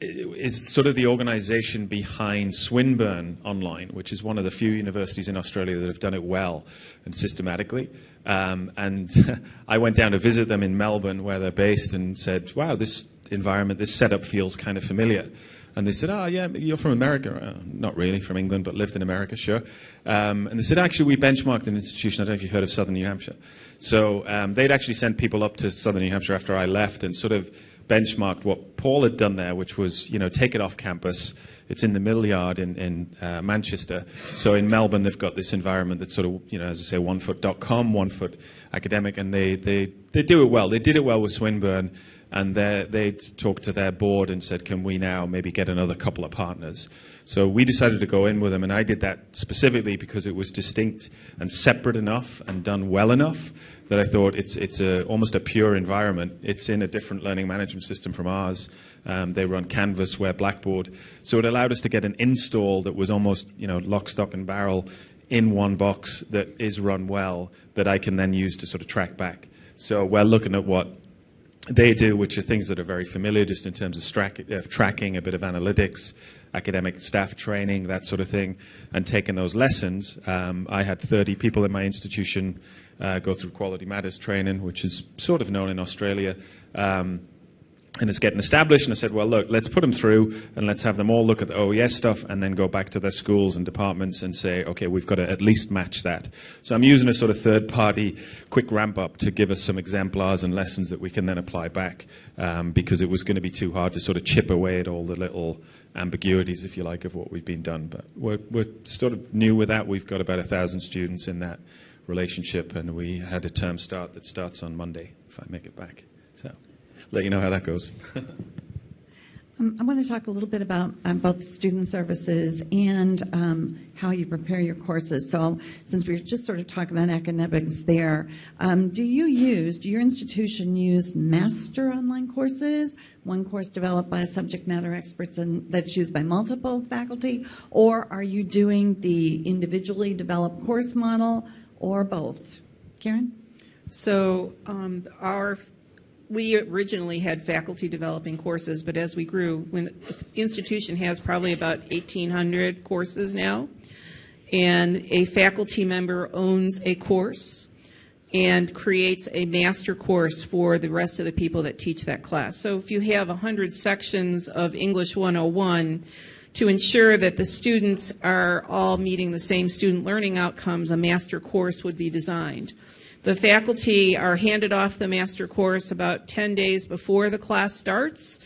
is sort of the organization behind Swinburne Online, which is one of the few universities in Australia that have done it well and systematically. Um, and I went down to visit them in Melbourne, where they're based, and said, wow, this environment, this setup feels kind of familiar. And they said, oh, yeah, you're from America. Uh, not really, from England, but lived in America, sure. Um, and they said, actually, we benchmarked an institution. I don't know if you've heard of Southern New Hampshire. So um, they'd actually sent people up to Southern New Hampshire after I left and sort of benchmarked what Paul had done there, which was, you know, take it off campus. It's in the mill yard in, in uh, Manchester. So in Melbourne, they've got this environment that's sort of, you know, as I say, onefoot.com, one foot academic, and they, they, they do it well. They did it well with Swinburne and they'd talked to their board and said, can we now maybe get another couple of partners? So we decided to go in with them, and I did that specifically because it was distinct and separate enough and done well enough that I thought it's, it's a, almost a pure environment. It's in a different learning management system from ours. Um, they run Canvas, we're Blackboard. So it allowed us to get an install that was almost, you know, lock, stock, and barrel in one box that is run well that I can then use to sort of track back. So we're looking at what they do, which are things that are very familiar just in terms of uh, tracking, a bit of analytics, academic staff training, that sort of thing, and taking those lessons. Um, I had 30 people in my institution uh, go through Quality Matters training, which is sort of known in Australia. Um, and it's getting established. And I said, well, look, let's put them through and let's have them all look at the OES stuff and then go back to their schools and departments and say, okay, we've got to at least match that. So I'm using a sort of third party quick ramp up to give us some exemplars and lessons that we can then apply back um, because it was going to be too hard to sort of chip away at all the little ambiguities, if you like, of what we've been done. But we're, we're sort of new with that. We've got about a thousand students in that relationship and we had a term start that starts on Monday, if I make it back. So let you know how that goes. Um, I want to talk a little bit about um, both student services and um, how you prepare your courses. So, since we are just sort of talking about academics there, um, do you use, do your institution use master online courses, one course developed by subject matter experts and that's used by multiple faculty, or are you doing the individually developed course model, or both? Karan? So um, our we originally had faculty developing courses, but as we grew, when the institution has probably about 1,800 courses now, and a faculty member owns a course and creates a master course for the rest of the people that teach that class. So if you have 100 sections of English 101, to ensure that the students are all meeting the same student learning outcomes, a master course would be designed. The faculty are handed off the master course about 10 days before the class starts,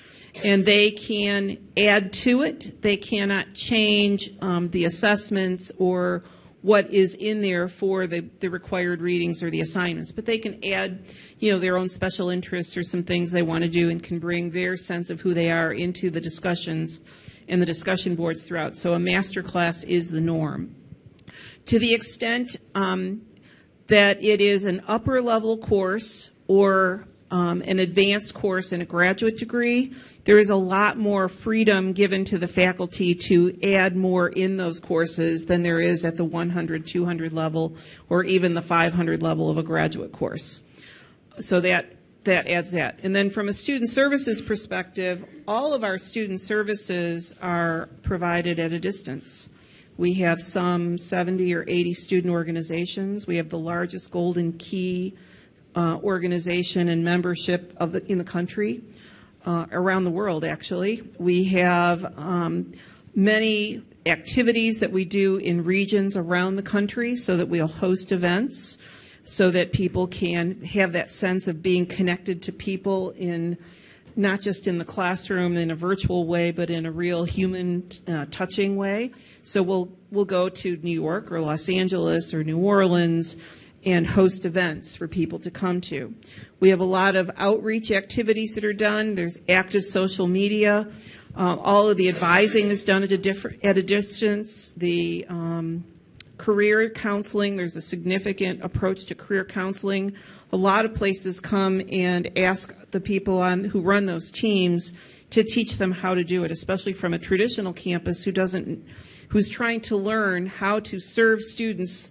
and they can add to it. They cannot change um, the assessments or what is in there for the, the required readings or the assignments, but they can add, you know, their own special interests or some things they want to do and can bring their sense of who they are into the discussions and the discussion boards throughout. So a master class is the norm. To the extent um, that it is an upper level course or um, an advanced course and a graduate degree, there is a lot more freedom given to the faculty to add more in those courses than there is at the 100, 200 level, or even the 500 level of a graduate course. So that that adds that. And then from a student services perspective, all of our student services are provided at a distance. We have some 70 or 80 student organizations. We have the largest Golden Key uh, organization and membership of the, in the country, uh, around the world actually. We have um, many activities that we do in regions around the country so that we'll host events so that people can have that sense of being connected to people in not just in the classroom in a virtual way, but in a real human uh, touching way. So we'll we'll go to New York or Los Angeles or New Orleans and host events for people to come to. We have a lot of outreach activities that are done. There's active social media. Uh, all of the advising is done at a different at a distance. The um, career counseling, there's a significant approach to career counseling a lot of places come and ask the people on, who run those teams to teach them how to do it, especially from a traditional campus who doesn't, who's trying to learn how to serve students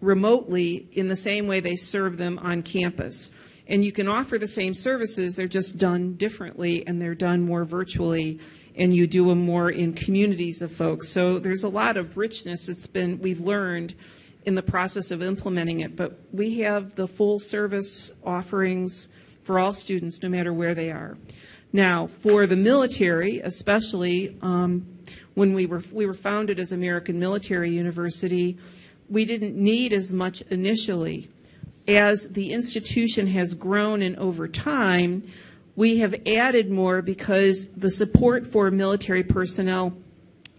remotely in the same way they serve them on campus. And you can offer the same services, they're just done differently and they're done more virtually and you do them more in communities of folks. So there's a lot of richness it's been we've learned in the process of implementing it, but we have the full service offerings for all students, no matter where they are. Now, for the military, especially um, when we were we were founded as American Military University, we didn't need as much initially. As the institution has grown and over time, we have added more because the support for military personnel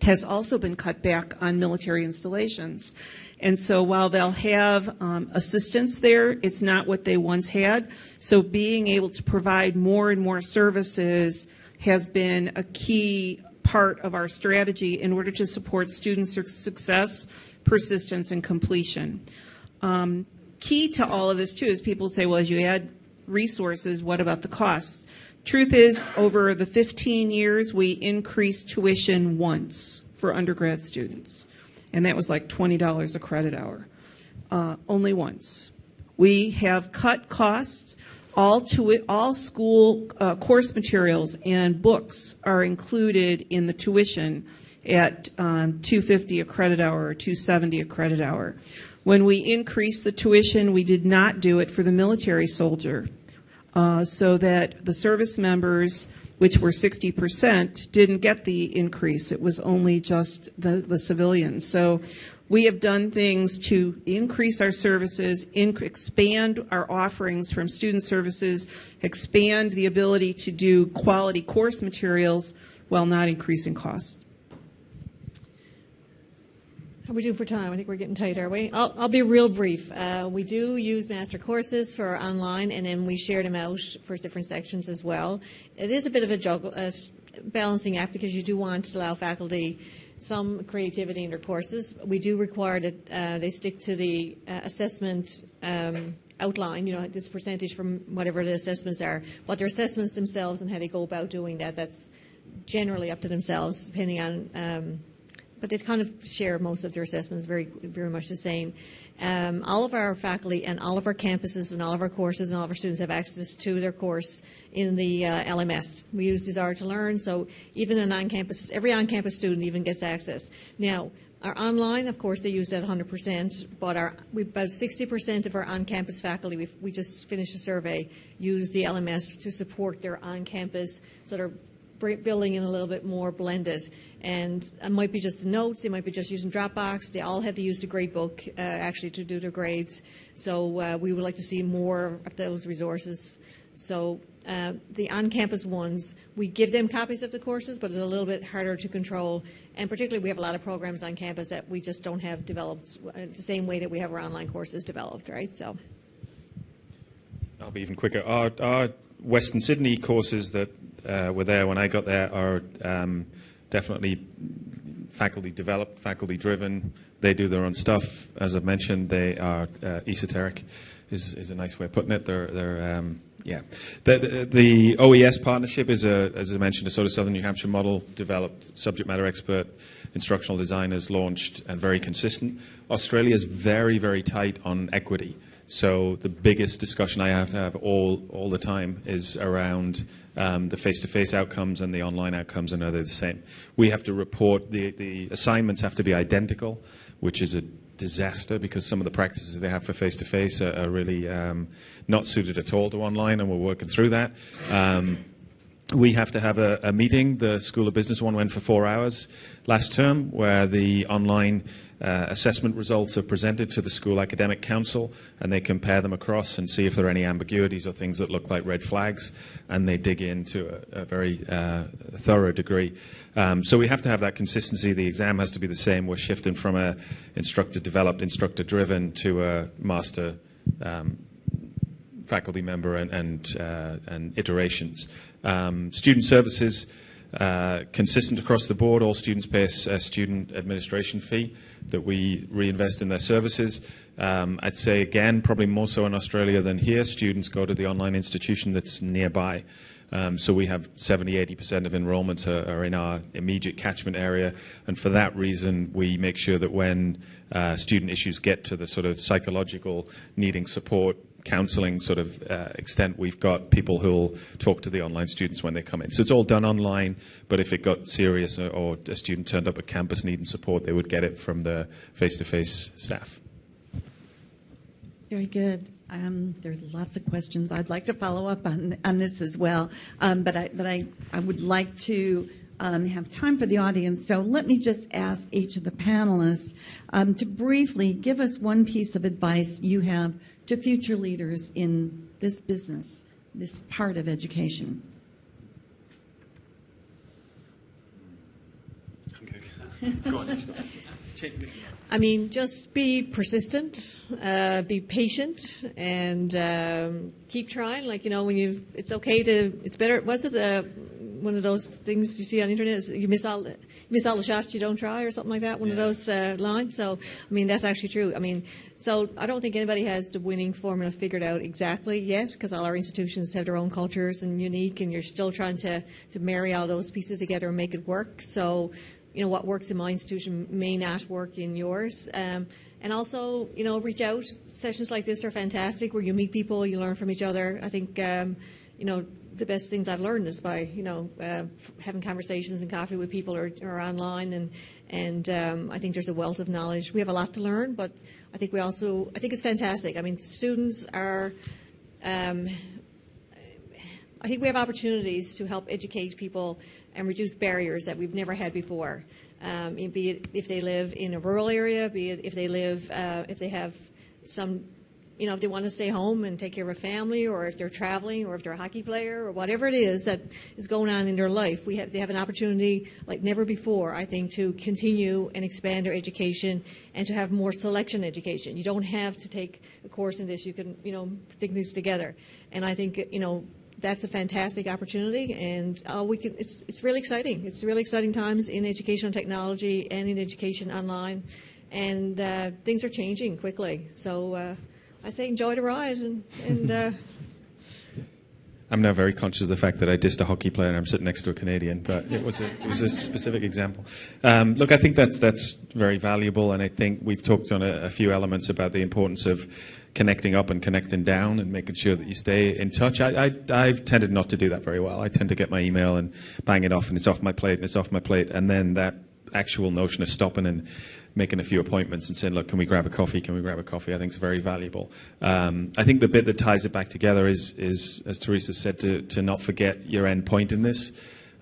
has also been cut back on military installations. And so while they'll have um, assistance there, it's not what they once had. So being able to provide more and more services has been a key part of our strategy in order to support student success, persistence, and completion. Um, key to all of this, too, is people say, well, as you add resources, what about the costs? Truth is, over the 15 years, we increased tuition once for undergrad students, and that was like $20 a credit hour. Uh, only once. We have cut costs. All to all school uh, course materials and books are included in the tuition at um, 250 a credit hour or 270 a credit hour. When we increased the tuition, we did not do it for the military soldier uh, so that the service members, which were 60%, didn't get the increase. It was only just the, the civilians. So we have done things to increase our services, expand our offerings from student services, expand the ability to do quality course materials while not increasing costs. How are we doing for time? I think we're getting tight, are we? I'll, I'll be real brief. Uh, we do use master courses for online, and then we share them out for different sections as well. It is a bit of a juggle, a balancing act because you do want to allow faculty some creativity in their courses. We do require that uh, they stick to the uh, assessment um, outline, you know, this percentage from whatever the assessments are, what their assessments themselves and how they go about doing that. That's generally up to themselves, depending on um, but they kind of share most of their assessments very, very much the same. Um, all of our faculty and all of our campuses and all of our courses and all of our students have access to their course in the uh, LMS. We use Desire to Learn, so even an on-campus, every on-campus student even gets access. Now, our online, of course, they use that 100%, but our, we, about 60% of our on-campus faculty, we we just finished a survey, use the LMS to support their on-campus sort of building in a little bit more blended. And it might be just notes, it might be just using Dropbox. They all have to use the gradebook uh, actually to do their grades. So uh, we would like to see more of those resources. So uh, the on-campus ones, we give them copies of the courses, but it's a little bit harder to control. And particularly, we have a lot of programs on campus that we just don't have developed uh, the same way that we have our online courses developed, right? So. I'll be even quicker. Our, our Western Sydney courses that uh, were there when I got there are um, definitely faculty developed, faculty driven. They do their own stuff. As I've mentioned, they are uh, esoteric, is, is a nice way of putting it. They're, they're um, yeah. The, the, the OES partnership is, a, as I mentioned, a sort of Southern New Hampshire model developed, subject matter expert, instructional designers launched, and very consistent. Australia is very, very tight on equity. So the biggest discussion I have to have all, all the time is around um, the face-to-face outcomes and the online outcomes, and are they the same? We have to report, the, the assignments have to be identical, which is a disaster because some of the practices they have for face-to-face are, are really um, not suited at all to online, and we're working through that. Um, we have to have a, a, meeting. The School of Business one went for four hours last term, where the online uh, assessment results are presented to the school academic council, and they compare them across and see if there are any ambiguities or things that look like red flags, and they dig into a, a very uh, thorough degree. Um, so we have to have that consistency. The exam has to be the same. We're shifting from a instructor developed, instructor driven to a master. Um, faculty member and, and, uh, and iterations. Um, student services, uh, consistent across the board. All students pay a, a, student administration fee that we reinvest in their services. Um, I'd say, again, probably more so in Australia than here, students go to the online institution that's nearby. Um, so we have 70, 80% of enrollments are, are, in our immediate catchment area. And for that reason, we make sure that when uh, student issues get to the sort of psychological needing support, counseling sort of uh, extent, we've got people who'll talk to the online students when they come in. So it's all done online, but if it got serious or a student turned up at campus needing support, they would get it from the face-to-face staff. Very good. Um, there's lots of questions. I'd like to follow up on, on this as well. Um, but I, but I, I would like to um, have time for the audience. So let me just ask each of the panelists um, to briefly give us one piece of advice you have to future leaders in this business, this part of education. I mean, just be persistent, uh, be patient, and um, keep trying. Like you know, when you, it's okay to, it's better. Was it uh, one of those things you see on the internet? Is you miss all, you miss all the shots you don't try, or something like that. One of those uh, lines. So, I mean, that's actually true. I mean, so I don't think anybody has the winning formula figured out exactly yet, because all our institutions have their own cultures and unique, and you're still trying to to marry all those pieces together and make it work. So you know, what works in my institution may not work in yours. Um, and also, you know, reach out. Sessions like this are fantastic where you meet people, you learn from each other. I think, um, you know, the best things I've learned is by, you know, uh, having conversations and coffee with people or, or online. And, and um, I think there's a wealth of knowledge. We have a lot to learn, but I think we also, I think it's fantastic. I mean, students are, um, I think we have opportunities to help educate people and reduce barriers that we've never had before. Um, be it if they live in a rural area, be it if they live, uh, if they have some, you know, if they want to stay home and take care of a family, or if they're traveling, or if they're a hockey player, or whatever it is that is going on in their life. We have, they have an opportunity like never before, I think, to continue and expand their education and to have more selection education. You don't have to take a course in this. You can, you know, think these together. And I think, you know, that's a fantastic opportunity, and uh, we can, it's, it's really exciting. It's really exciting times in educational technology and in education online, and uh, things are changing quickly. So uh, I say enjoy the ride, and, and uh, I'm now very conscious of the fact that I dissed a hockey player and I'm sitting next to a Canadian, but it was a, it was a specific example. Um, look, I think that's, that's very valuable, and I think we've talked on a, a, few elements about the importance of connecting up and connecting down and making sure that you stay in touch. I, I, have tended not to do that very well. I tend to get my email and bang it off, and it's off my plate, and it's off my plate, and then that actual notion of stopping and making a few appointments and saying, look, can we grab a coffee? Can we grab a coffee? I think is very valuable. Um, I think the bit that ties it back together is, is as Teresa said, to, to not forget your end point in this.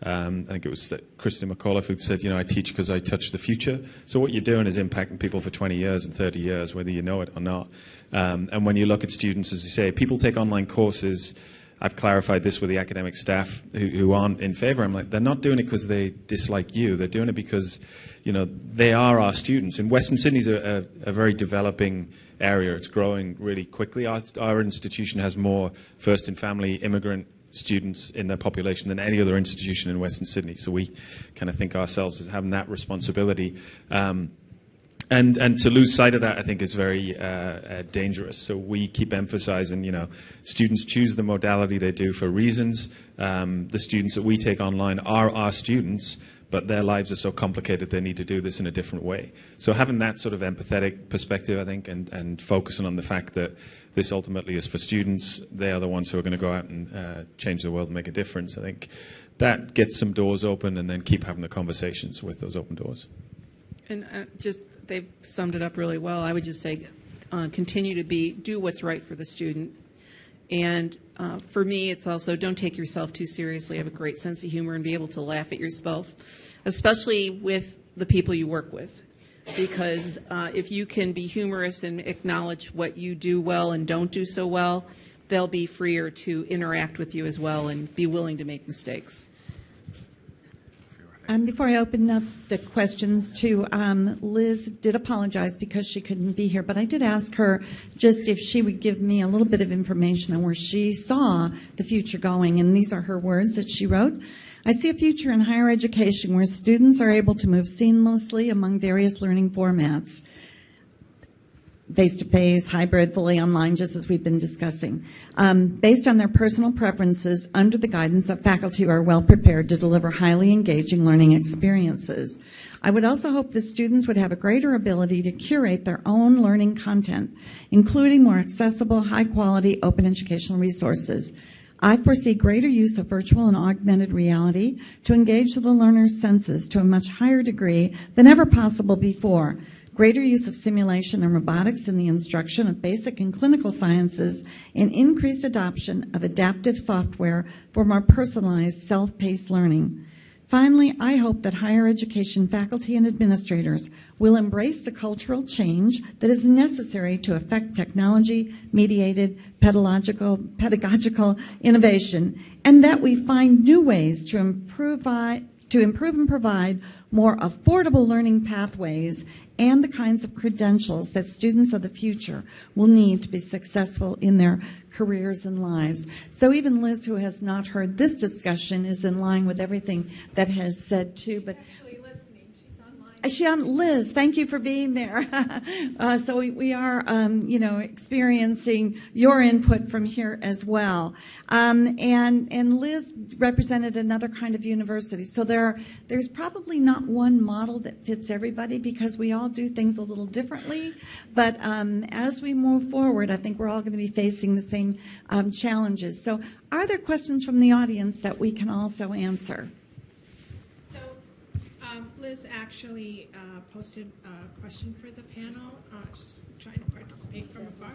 Um, I think it was Christa McAuliffe who said, you know, I teach because I touch the future. So what you're doing is impacting people for 20 years and 30 years, whether you know it or not. Um, and when you look at students, as you say, people take online courses I've clarified this with the academic staff who, who aren't in favor. I'm like, they're not doing it because they dislike you. They're doing it because, you know, they are our students. And Western Sydney's a, a, a very developing area. It's growing really quickly. Our, our institution has more first and family immigrant students in their population than any other institution in Western Sydney. So we kind of think ourselves as having that responsibility. Um, and and to lose sight of that, I think, is very uh, uh, dangerous. So we keep emphasizing, you know, students choose the modality they do for reasons. Um, the students that we take online are our students, but their lives are so complicated they need to do this in a different way. So having that sort of empathetic perspective, I think, and, and focusing on the fact that this ultimately is for students, they are the ones who are going to go out and uh, change the world and make a difference. I think that gets some doors open, and then keep having the conversations with those open doors. And uh, just they've summed it up really well. I would just say uh, continue to be do what's right for the student. And uh, for me, it's also don't take yourself too seriously. Have a great sense of humor and be able to laugh at yourself, especially with the people you work with. Because uh, if you can be humorous and acknowledge what you do well and don't do so well, they'll be freer to interact with you as well and be willing to make mistakes. Um, before I open up the questions to um, Liz, did apologize because she couldn't be here, but I did ask her just if she would give me a little bit of information on where she saw the future going, and these are her words that she wrote. I see a future in higher education where students are able to move seamlessly among various learning formats face to face, hybrid, fully online, just as we've been discussing. Um, based on their personal preferences, under the guidance of faculty who are well prepared to deliver highly engaging learning experiences. I would also hope that students would have a greater ability to curate their own learning content, including more accessible, high quality, open educational resources. I foresee greater use of virtual and augmented reality to engage the learner's senses to a much higher degree than ever possible before greater use of simulation and robotics in the instruction of basic and clinical sciences, and increased adoption of adaptive software for more personalized, self-paced learning. Finally, I hope that higher education faculty and administrators will embrace the cultural change that is necessary to affect technology mediated pedagogical, pedagogical innovation, and that we find new ways to improve, to improve and provide more affordable learning pathways and the kinds of credentials that students of the future will need to be successful in their careers and lives. So even Liz, who has not heard this discussion, is in line with everything that has said too. But she Liz, thank you for being there. uh, so we, we are, um, you know, experiencing your input from here as well. Um, and and Liz represented another kind of university. So there there's probably not one model that fits everybody because we all do things a little differently. But um, as we move forward, I think we're all going to be facing the same um, challenges. So are there questions from the audience that we can also answer? Liz actually uh, posted a question for the panel, uh, just trying to participate from afar,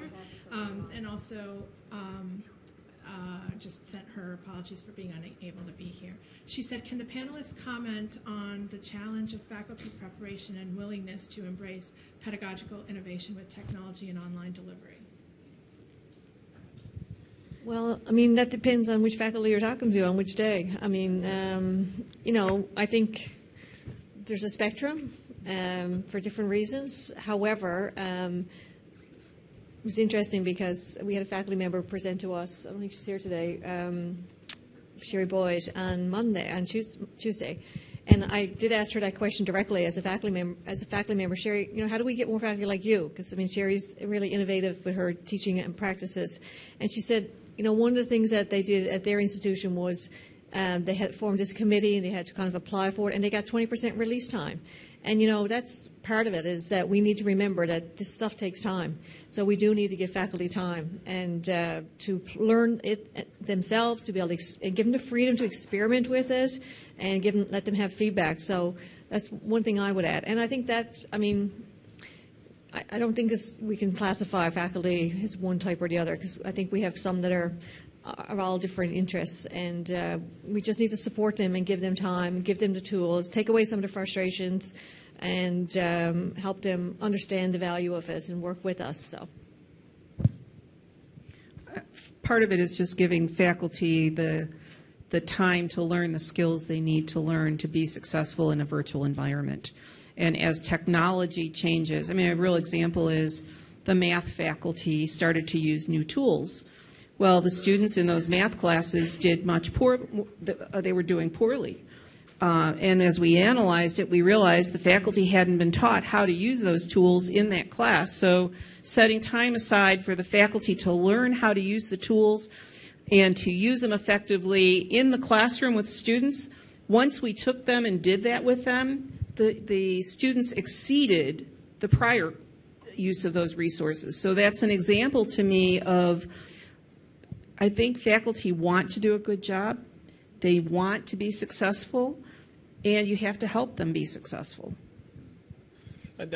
um, and also um, uh, just sent her apologies for being unable to be here. She said, can the panelists comment on the challenge of faculty preparation and willingness to embrace pedagogical innovation with technology and online delivery? Well, I mean, that depends on which faculty you're talking to on which day. I mean, um, you know, I think there's a spectrum um, for different reasons. However, um, it was interesting because we had a faculty member present to us. I don't think she's here today. Um, Sherry Boyd on Monday, on Tuesday, and I did ask her that question directly as a faculty member. As a faculty member, Sherry, you know, how do we get more faculty like you? Because I mean, Sherry's really innovative with her teaching and practices, and she said, you know, one of the things that they did at their institution was um, they had formed this committee and they had to kind of apply for it, and they got 20% release time. And you know that's part of it is that we need to remember that this stuff takes time. So we do need to give faculty time and uh, to learn it uh, themselves, to be able to give them the freedom to experiment with it, and give them let them have feedback. So that's one thing I would add. And I think that I mean I, don't think this, we can classify faculty as one type or the other because I think we have some that are are all different interests, and uh, we just need to support them and give them time, give them the tools, take away some of the frustrations, and um, help them understand the value of it and work with us. So. Part of it is just giving faculty the the time to learn the skills they need to learn to be successful in a virtual environment. And as technology changes, I mean, a real example is the math faculty started to use new tools well, the students in those math classes did much poor, uh, they were doing poorly. Uh, and as we analyzed it, we realized the faculty hadn't been taught how to use those tools in that class. So setting time aside for the faculty to learn how to use the tools and to use them effectively in the classroom with students, once we took them and did that with them, the, the students exceeded the prior use of those resources. So that's an example to me of I think faculty want to do a good job. They want to be successful, and you have to help them be successful.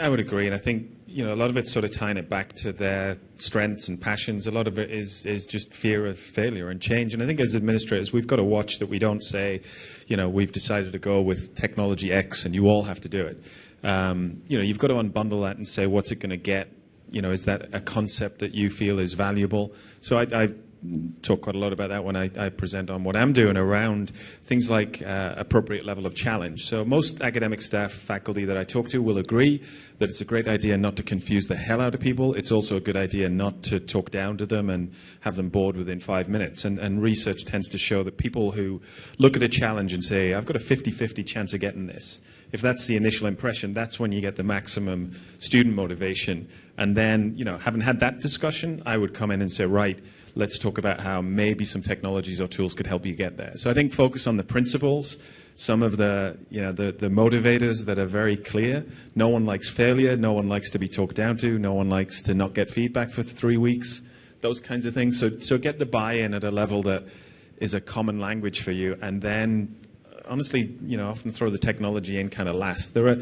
I would agree, and I think you know a lot of it's sort of tying it back to their strengths and passions. A lot of it is is just fear of failure and change. And I think as administrators, we've got to watch that we don't say, you know, we've decided to go with technology X, and you all have to do it. Um, you know, you've got to unbundle that and say, what's it going to get? You know, is that a concept that you feel is valuable? So I, I talk quite a lot about that when I, I present on what I'm doing around things like uh, appropriate level of challenge. So most academic staff, faculty that I talk to will agree that it's a great idea not to confuse the hell out of people. It's also a good idea not to talk down to them and have them bored within five minutes. And, and research tends to show that people who look at a challenge and say, I've got a 50-50 chance of getting this, if that's the initial impression, that's when you get the maximum student motivation. And then, you know, having had that discussion, I would come in and say, right, let's talk about how maybe some technologies or tools could help you get there. So I think focus on the principles, some of the, you know, the, the motivators that are very clear. No one likes failure. No one likes to be talked down to. No one likes to not get feedback for three weeks. Those kinds of things. So, so get the buy-in at a level that is a common language for you, and then honestly, you know, often throw the technology in kind of last. There are,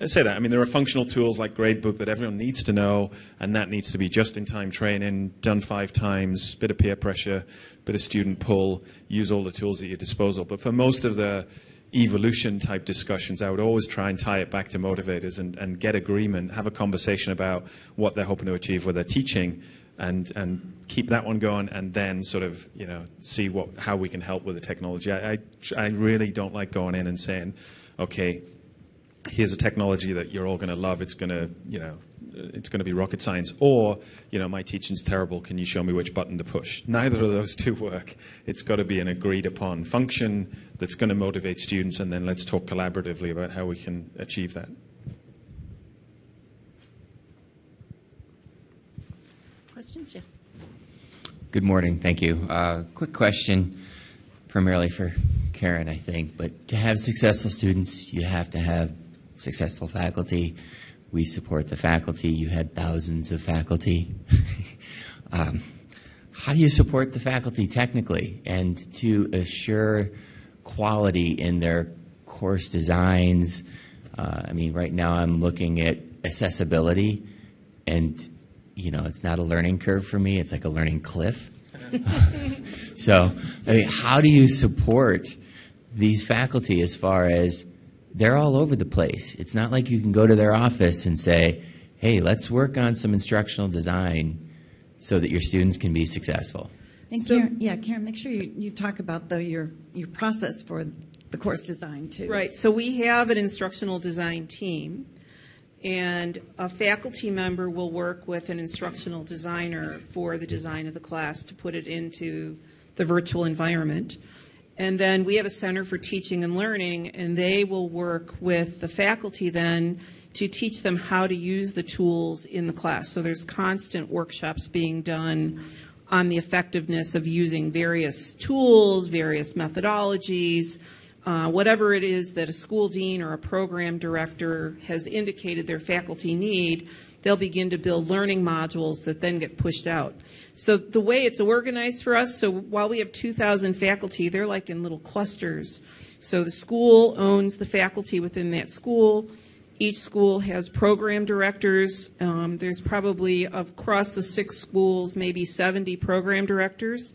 I say that, I mean, there are functional tools like Gradebook that everyone needs to know, and that needs to be just-in-time training, done five times, bit of peer pressure, bit of student pull, use all the tools at your disposal. But for most of the evolution type discussions, I would always try and tie it back to motivators and, and get agreement, have a conversation about what they're hoping to achieve with their teaching, and and keep that one going, and then sort of you know see what how we can help with the technology. I I, I really don't like going in and saying, okay, here's a technology that you're all going to love. It's going to you know it's going to be rocket science, or you know my teaching's terrible. Can you show me which button to push? Neither of those two work. It's got to be an agreed upon function that's going to motivate students, and then let's talk collaboratively about how we can achieve that. Questions? Yeah. Good morning. Thank you. Uh, quick question, primarily for Karan, I think. But to have successful students, you have to have successful faculty. We support the faculty. You had thousands of faculty. um, how do you support the faculty technically and to assure quality in their course designs? Uh, I mean, right now I'm looking at accessibility, and you know, it's not a learning curve for me. It's like a learning cliff. so, I mean, how do you support these faculty as far as they're all over the place? It's not like you can go to their office and say, hey, let's work on some instructional design so that your students can be successful. And So- Karan, yeah, Karan, make sure you, you talk about though your your process for the course design too. Right, so we have an instructional design team, and a faculty member will work with an instructional designer for the design of the class to put it into the virtual environment. And then we have a Center for Teaching and Learning, and they will work with the faculty then to teach them how to use the tools in the class. So there's constant workshops being done on the effectiveness of using various tools, various methodologies, uh, whatever it is that a school dean or a program director has indicated their faculty need, they'll begin to build learning modules that then get pushed out. So the way it's organized for us, so while we have 2,000 faculty, they're like in little clusters. So the school owns the faculty within that school. Each school has program directors. Um, there's probably across the six schools, maybe 70 program directors.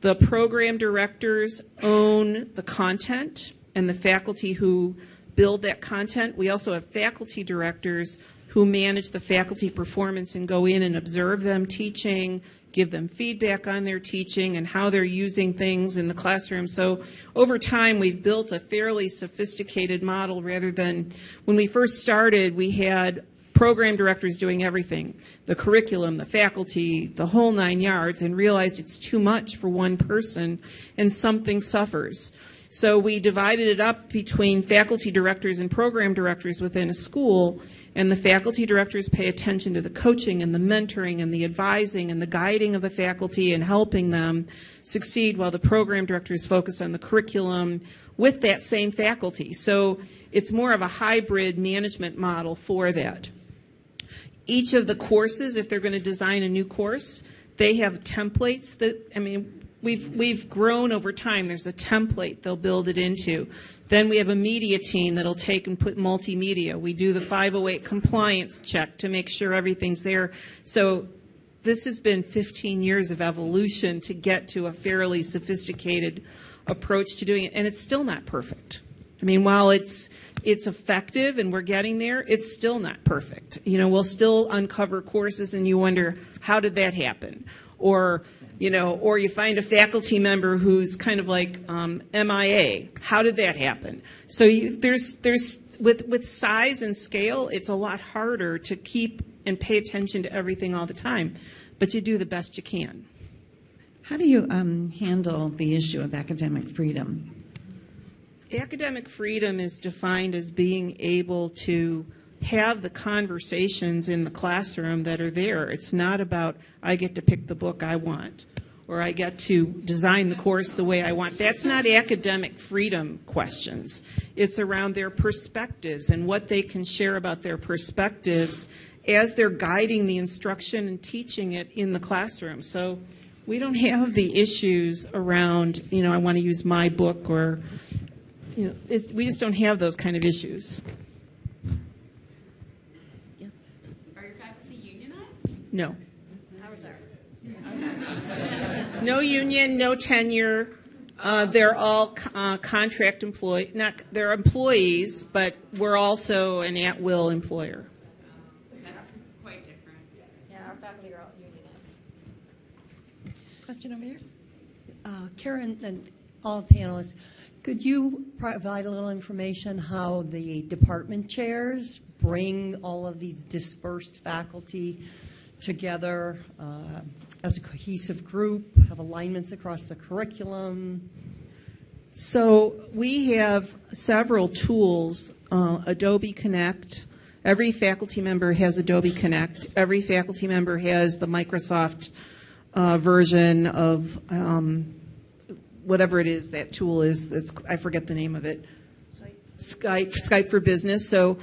The program directors own the content and the faculty who build that content. We also have faculty directors who manage the faculty performance and go in and observe them teaching, give them feedback on their teaching and how they're using things in the classroom. So over time, we've built a fairly sophisticated model rather than when we first started, we had program directors doing everything the curriculum, the faculty, the whole nine yards, and realized it's too much for one person and something suffers. So we divided it up between faculty directors and program directors within a school, and the faculty directors pay attention to the coaching and the mentoring and the advising and the guiding of the faculty and helping them succeed, while the program directors focus on the curriculum with that same faculty. So it's more of a hybrid management model for that each of the courses, if they're going to design a new course, they have templates that, I mean, we've, we've grown over time. There's a template they'll build it into. Then we have a media team that'll take and put multimedia. We do the 508 compliance check to make sure everything's there. So this has been 15 years of evolution to get to a fairly sophisticated approach to doing it, and it's still not perfect. I mean, while it's it's effective and we're getting there, it's still not perfect. You know, we'll still uncover courses and you wonder, how did that happen? Or, you know, or you find a faculty member who's kind of like um, MIA. How did that happen? So you, there's, there's, with, with size and scale, it's a lot harder to keep and pay attention to everything all the time. But you do the best you can. How do you um, handle the issue of academic freedom? Academic freedom is defined as being able to have the conversations in the classroom that are there. It's not about, I get to pick the book I want, or I get to design the course the way I want. That's not academic freedom questions. It's around their perspectives and what they can share about their perspectives as they're guiding the instruction and teaching it in the classroom. So we don't have the issues around, you know, I want to use my book or you know, it's, we just don't have those kind of issues. Yes. Are your faculty unionized? No. No union, no tenure. Uh, they're all uh, contract employee. Not they're employees, but we're also an at-will employer. That's quite different. Yeah, our faculty are all unionized. Question over here? Uh, Karan and all panelists, could you provide a little information how the department chairs bring all of these dispersed faculty together uh, as a cohesive group, have alignments across the curriculum? So we have several tools. Uh, Adobe Connect. Every faculty member has Adobe Connect. Every faculty member has the Microsoft uh, version of um, whatever it is that tool is. That's I forget the name of it. Skype, Skype for Business. So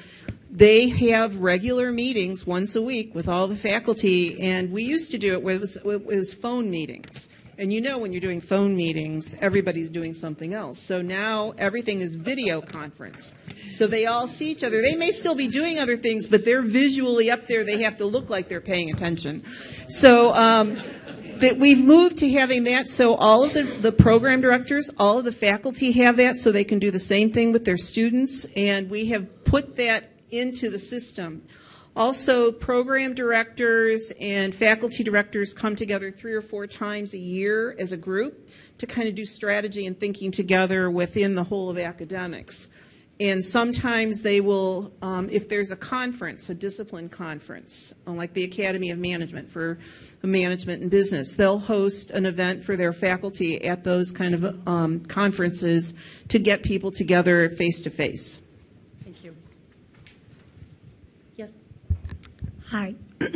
they have regular meetings once a week with all the faculty, and we used to do it where it was, it was phone meetings. And you know when you're doing phone meetings, everybody's doing something else. So now everything is video conference. So they all see each other. They may still be doing other things, but they're visually up there. They have to look like they're paying attention. So um, that we've moved to having that so all of the, the program directors, all of the faculty have that so they can do the same thing with their students. And we have put that into the system. Also, program directors and faculty directors come together three or four times a year as a group to kind of do strategy and thinking together within the whole of academics. And sometimes they will, um, if there's a conference, a discipline conference, like the Academy of Management for management and business, they'll host an event for their faculty at those kind of um, conferences to get people together face to face. Thank you. Yes. Hi.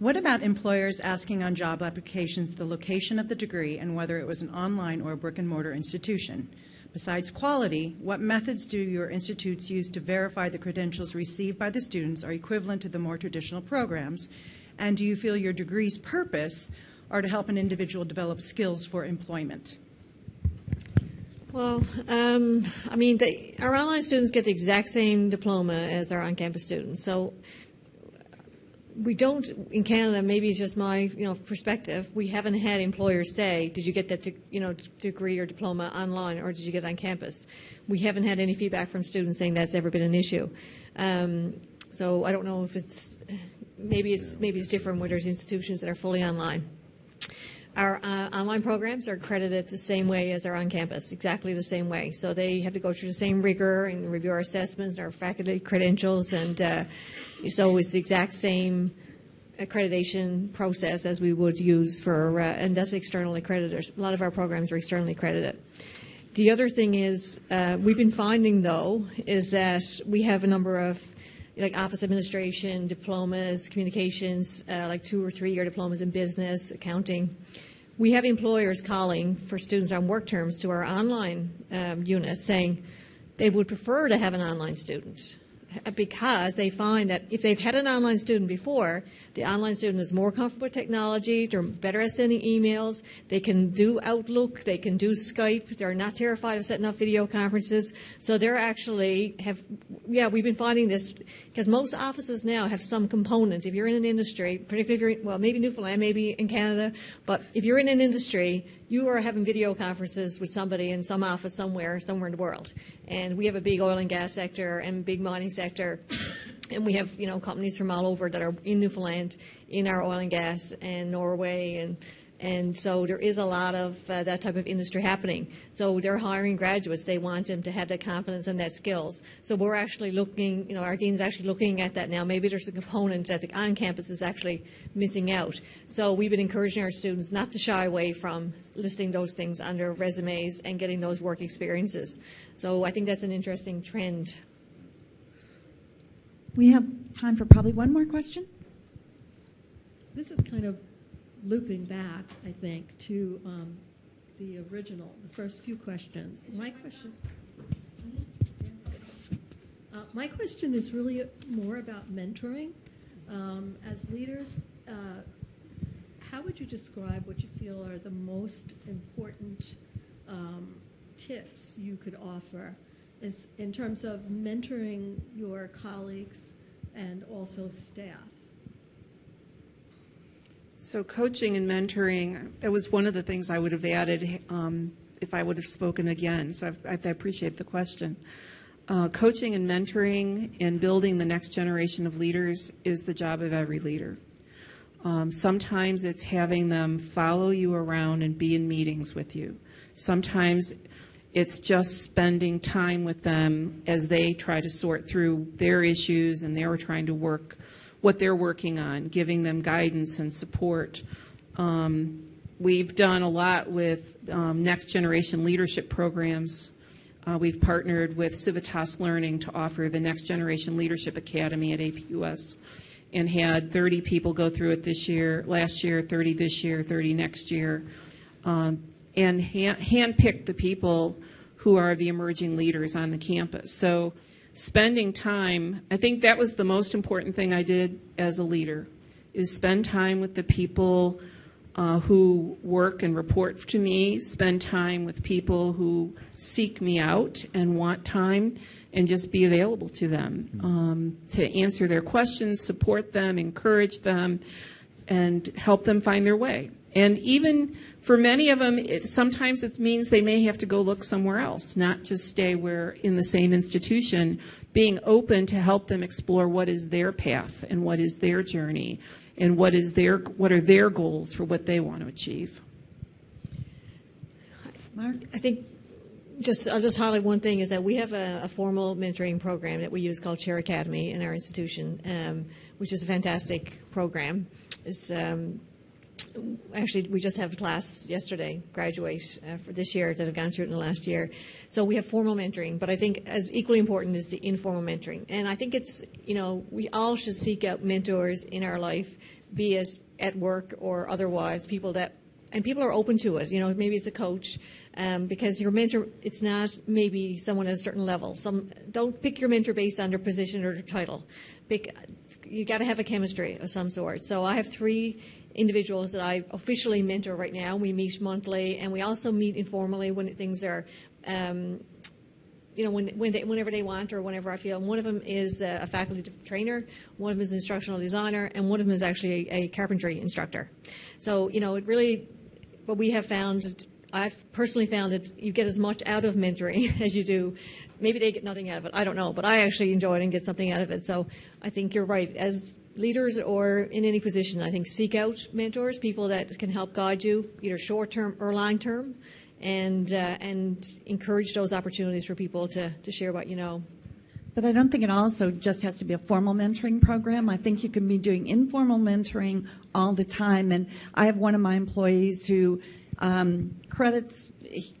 What about employers asking on job applications the location of the degree and whether it was an online or a brick and mortar institution? Besides quality, what methods do your institutes use to verify the credentials received by the students are equivalent to the more traditional programs? And do you feel your degree's purpose are to help an individual develop skills for employment? Well, um, I mean, they, our online students get the exact same diploma as our on-campus students. So we don't in Canada. Maybe it's just my you know perspective. We haven't had employers say, "Did you get that you know degree or diploma online, or did you get it on campus?" We haven't had any feedback from students saying that's ever been an issue. Um, so I don't know if it's maybe it's maybe it's different where there's institutions that are fully online. Our uh, online programs are accredited the same way as our on-campus, exactly the same way. So they have to go through the same rigor and review our assessments, our faculty credentials, and uh, so it's the exact same accreditation process as we would use for, uh, and that's externally accredited. A lot of our programs are externally accredited. The other thing is, uh, we've been finding though, is that we have a number of like office administration, diplomas, communications, uh, like two or three year diplomas in business, accounting. We have employers calling for students on work terms to our online um, unit saying they would prefer to have an online student because they find that if they've had an online student before, the online student is more comfortable with technology, they're better at sending emails, they can do Outlook, they can do Skype, they're not terrified of setting up video conferences. So they're actually have, yeah, we've been finding this because most offices now have some component. If you're in an industry, particularly if you're, well, maybe Newfoundland, maybe in Canada, but if you're in an industry, you are having video conferences with somebody in some office somewhere, somewhere in the world. And we have a big oil and gas sector and big mining sector. And we have, you know, companies from all over that are in Newfoundland, in our oil and gas, and Norway, and and so there is a lot of uh, that type of industry happening. So they're hiring graduates. They want them to have that confidence and that skills. So we're actually looking, you know, our dean's actually looking at that now. Maybe there's a component that the on campus is actually missing out. So we've been encouraging our students not to shy away from listing those things on their resumes and getting those work experiences. So I think that's an interesting trend. We have time for probably one more question. This is kind of looping back, I think, to um, the original, the first few questions. My question. Uh, my question is really more about mentoring. Um, as leaders, uh, how would you describe what you feel are the most important um, tips you could offer is in terms of mentoring your colleagues and also staff? So coaching and mentoring, that was one of the things I would have added um, if I would have spoken again. So I, I appreciate the question. Uh, coaching and mentoring and building the next generation of leaders is the job of every leader. Um, sometimes it's having them follow you around and be in meetings with you. Sometimes it's just spending time with them as they try to sort through their issues and they're trying to work what they're working on, giving them guidance and support. Um, we've done a lot with um, next generation leadership programs. Uh, we've partnered with Civitas Learning to offer the Next Generation Leadership Academy at APUS and had 30 people go through it this year, last year, 30 this year, 30 next year, um, and ha- handpicked the people who are the emerging leaders on the campus. So spending time, I think that was the most important thing I did as a leader, is spend time with the people uh, who work and report to me, spend time with people who seek me out and want time, and just be available to them um, to answer their questions, support them, encourage them, and help them find their way. And even for many of them, it, sometimes it means they may have to go look somewhere else, not just stay where in the same institution. Being open to help them explore what is their path and what is their journey, and what is their what are their goals for what they want to achieve. Mark? I think just I'll just highlight one thing is that we have a, a formal mentoring program that we use called Chair Academy in our institution, um, which is a fantastic program. It's um, actually we just have a class yesterday graduate uh, for this year that have gone through it in the last year. So we have formal mentoring but i think as equally important is the informal mentoring. And i think it's you know we all should seek out mentors in our life be it at work or otherwise people that and people are open to it. You know maybe it's a coach um, because your mentor it's not maybe someone at a certain level. Some don't pick your mentor based on their position or their title. Pick you got to have a chemistry of some sort. So i have three individuals that I officially mentor right now. We meet monthly, and we also meet informally when things are, um, you know, when, when they, whenever they want or whenever I feel. And one of them is a faculty trainer, one of them is an instructional designer, and one of them is actually a, a carpentry instructor. So, you know, it really, what we have found, I've personally found that you get as much out of mentoring as you do maybe they get nothing out of it. I don't know, but I actually enjoy it and get something out of it. So I think you're right. As leaders or in any position, I think seek out mentors, people that can help guide you, either short term or long term, and uh, and encourage those opportunities for people to to share what you know. But I don't think it also just has to be a formal mentoring program. I think you can be doing informal mentoring all the time. And I have one of my employees who um, credits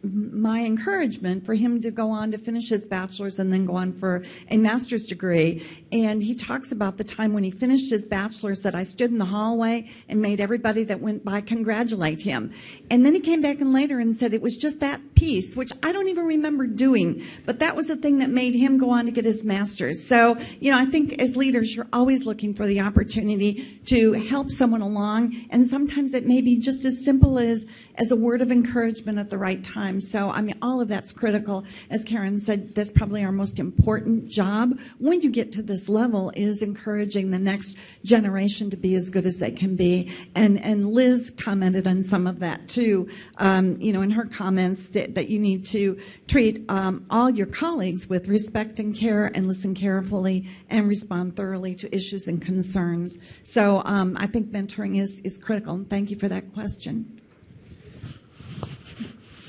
my encouragement for him to go on to finish his bachelor's and then go on for a master's degree. And he talks about the time when he finished his bachelor's that I stood in the hallway and made everybody that went by congratulate him. And then he came back and later and said it was just that piece, which I don't even remember doing, but that was the thing that made him go on to get his master's. So, you know, I think as leaders, you're always looking for the opportunity to help someone along. And sometimes it may be just as simple as, as a word of encouragement at the right time. So, I mean, all of that's critical. As Karan said, that's probably our most important job when you get to this level is encouraging the next generation to be as good as they can be. And, and Liz commented on some of that too, um, you know, in her comments that, that you need to treat um, all your colleagues with respect and care and listen carefully and respond thoroughly to issues and concerns. So um, I think mentoring is, is critical. And thank you for that question.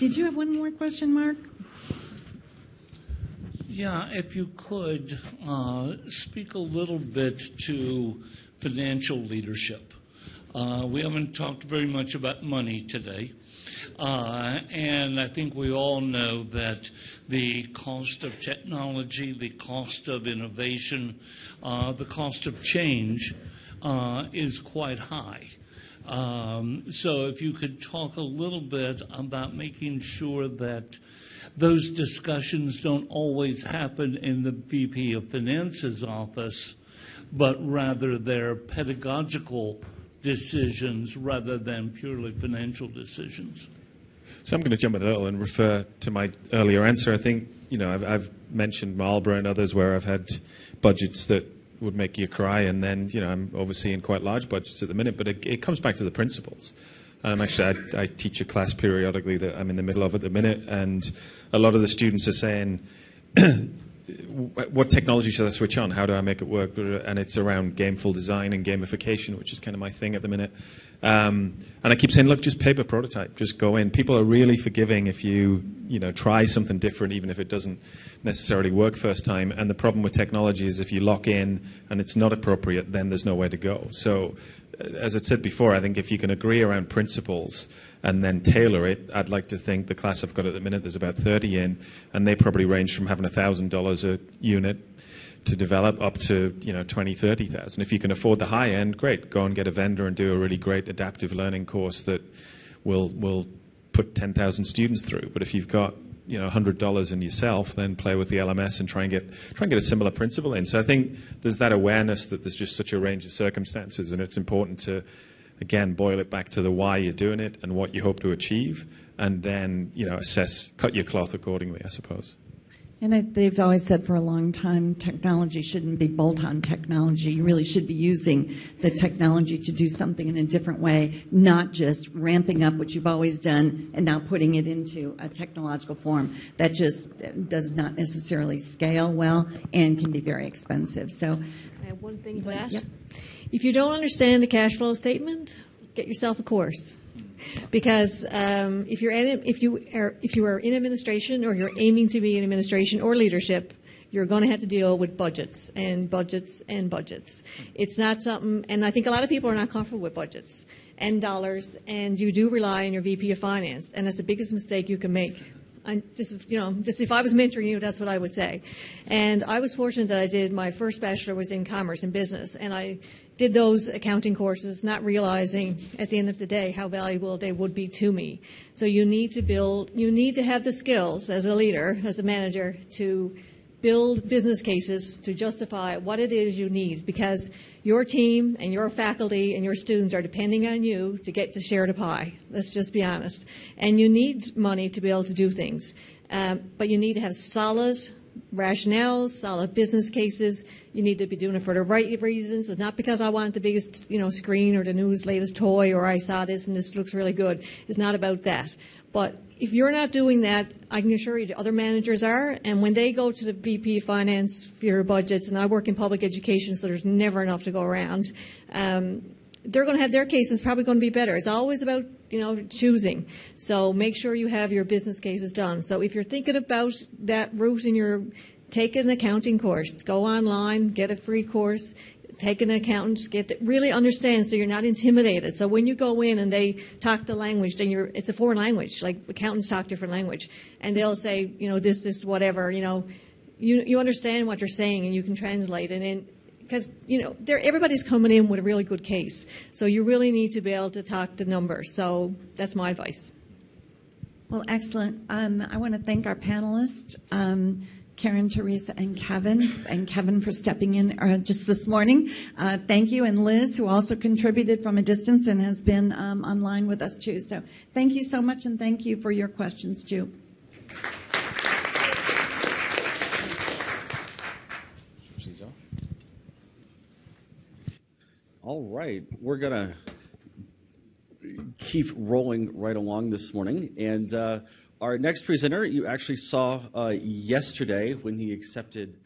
Did you have one more question, Mark? Yeah, if you could uh, speak a little bit to financial leadership. Uh, we haven't talked very much about money today. Uh, and I think we all know that the cost of technology, the cost of innovation, uh, the cost of change uh, is quite high. Um, so if you could talk a little bit about making sure that those discussions don't always happen in the VP of Finance's office, but rather they're pedagogical decisions rather than purely financial decisions. So I'm going to jump in a little and refer to my earlier answer. I think, you know, I've, I've mentioned Marlborough and others where I've had budgets that would make you cry, and then, you know, I'm overseeing quite large budgets at the minute, but it, it comes back to the principles. And I'm actually, I, I teach a class periodically that I'm in the middle of at the minute, and a lot of the students are saying, what technology should I switch on? How do I make it work? And it's around gameful design and gamification, which is kind of my thing at the minute. Um, and I keep saying, look, just paper prototype, just go in. People are really forgiving if you, you know, try something different, even if it doesn't necessarily work first time. And the problem with technology is if you lock in and it's not appropriate, then there's nowhere to go. So, uh, as I said before, I think if you can agree around principles and then tailor it, I'd like to think the class I've got at the minute, there's about 30 in, and they probably range from having $1,000 a unit to develop up to you know 20 30,000 if you can afford the high end great. Go and get a vendor and do a really great adaptive learning course that will will put 10,000 students through. But if you've got you know $100 in yourself then play with the LMS and try and get try and get a similar principle in. So I think there's that awareness that there's just such a range of circumstances and it's important to again boil it back to the why you're doing it and what you hope to achieve and then you know assess cut your cloth accordingly I suppose and I, they've always said for a long time, technology shouldn't be bolt-on technology. You really should be using the technology to do something in a different way, not just ramping up what you've always done and now putting it into a technological form that just uh, does not necessarily scale well and can be very expensive. So, I have one thing to add. Yep. If you don't understand the cash flow statement, get yourself a course because um, if you're in, if you are if you are in administration or you're aiming to be in administration or leadership, you're going to have to deal with budgets and budgets and budgets. It's not something, and I think a lot of people are not comfortable with budgets and dollars, and you do rely on your VP of finance, and that's the biggest mistake you can make. I just, you know, just if I was mentoring you, that's what I would say. And I was fortunate that I did my first bachelor was in commerce and business, and I did those accounting courses, not realizing at the end of the day how valuable they would be to me. So you need to build, you need to have the skills as a leader, as a manager, to build business cases to justify what it is you need because your team and your faculty and your students are depending on you to get to share the pie. Let's just be honest. And you need money to be able to do things. Um, but you need to have solid rationales, solid business cases. You need to be doing it for the right reasons. It's not because I want the biggest, you know, screen or the newest, latest toy or I saw this and this looks really good. It's not about that. But if you're not doing that, I can assure you the other managers are. And when they go to the VP of Finance for your budgets, and I work in public education, so there's never enough to go around. Um, they're going to have their cases probably going to be better. It's always about you know choosing. So make sure you have your business cases done. So if you're thinking about that route in your take an accounting course. Go online, get a free course, take an accountant, get really understand so you're not intimidated. So when you go in and they talk the language, then you're it's a foreign language. Like accountants talk different language, and they'll say you know this this whatever you know. You, you understand what you're saying and you can translate and then because you know everybody's coming in with a really good case. So you really need to be able to talk the numbers. So that's my advice. Well, excellent. Um, I want to thank our panelists. Um, Karan, Teresa, and Kevin, and Kevin for stepping in uh, just this morning. Uh, thank you, and Liz, who also contributed from a distance and has been um, online with us too. So thank you so much, and thank you for your questions too. All right, we're gonna keep rolling right along this morning, and uh, our next presenter you actually saw uh, yesterday when he accepted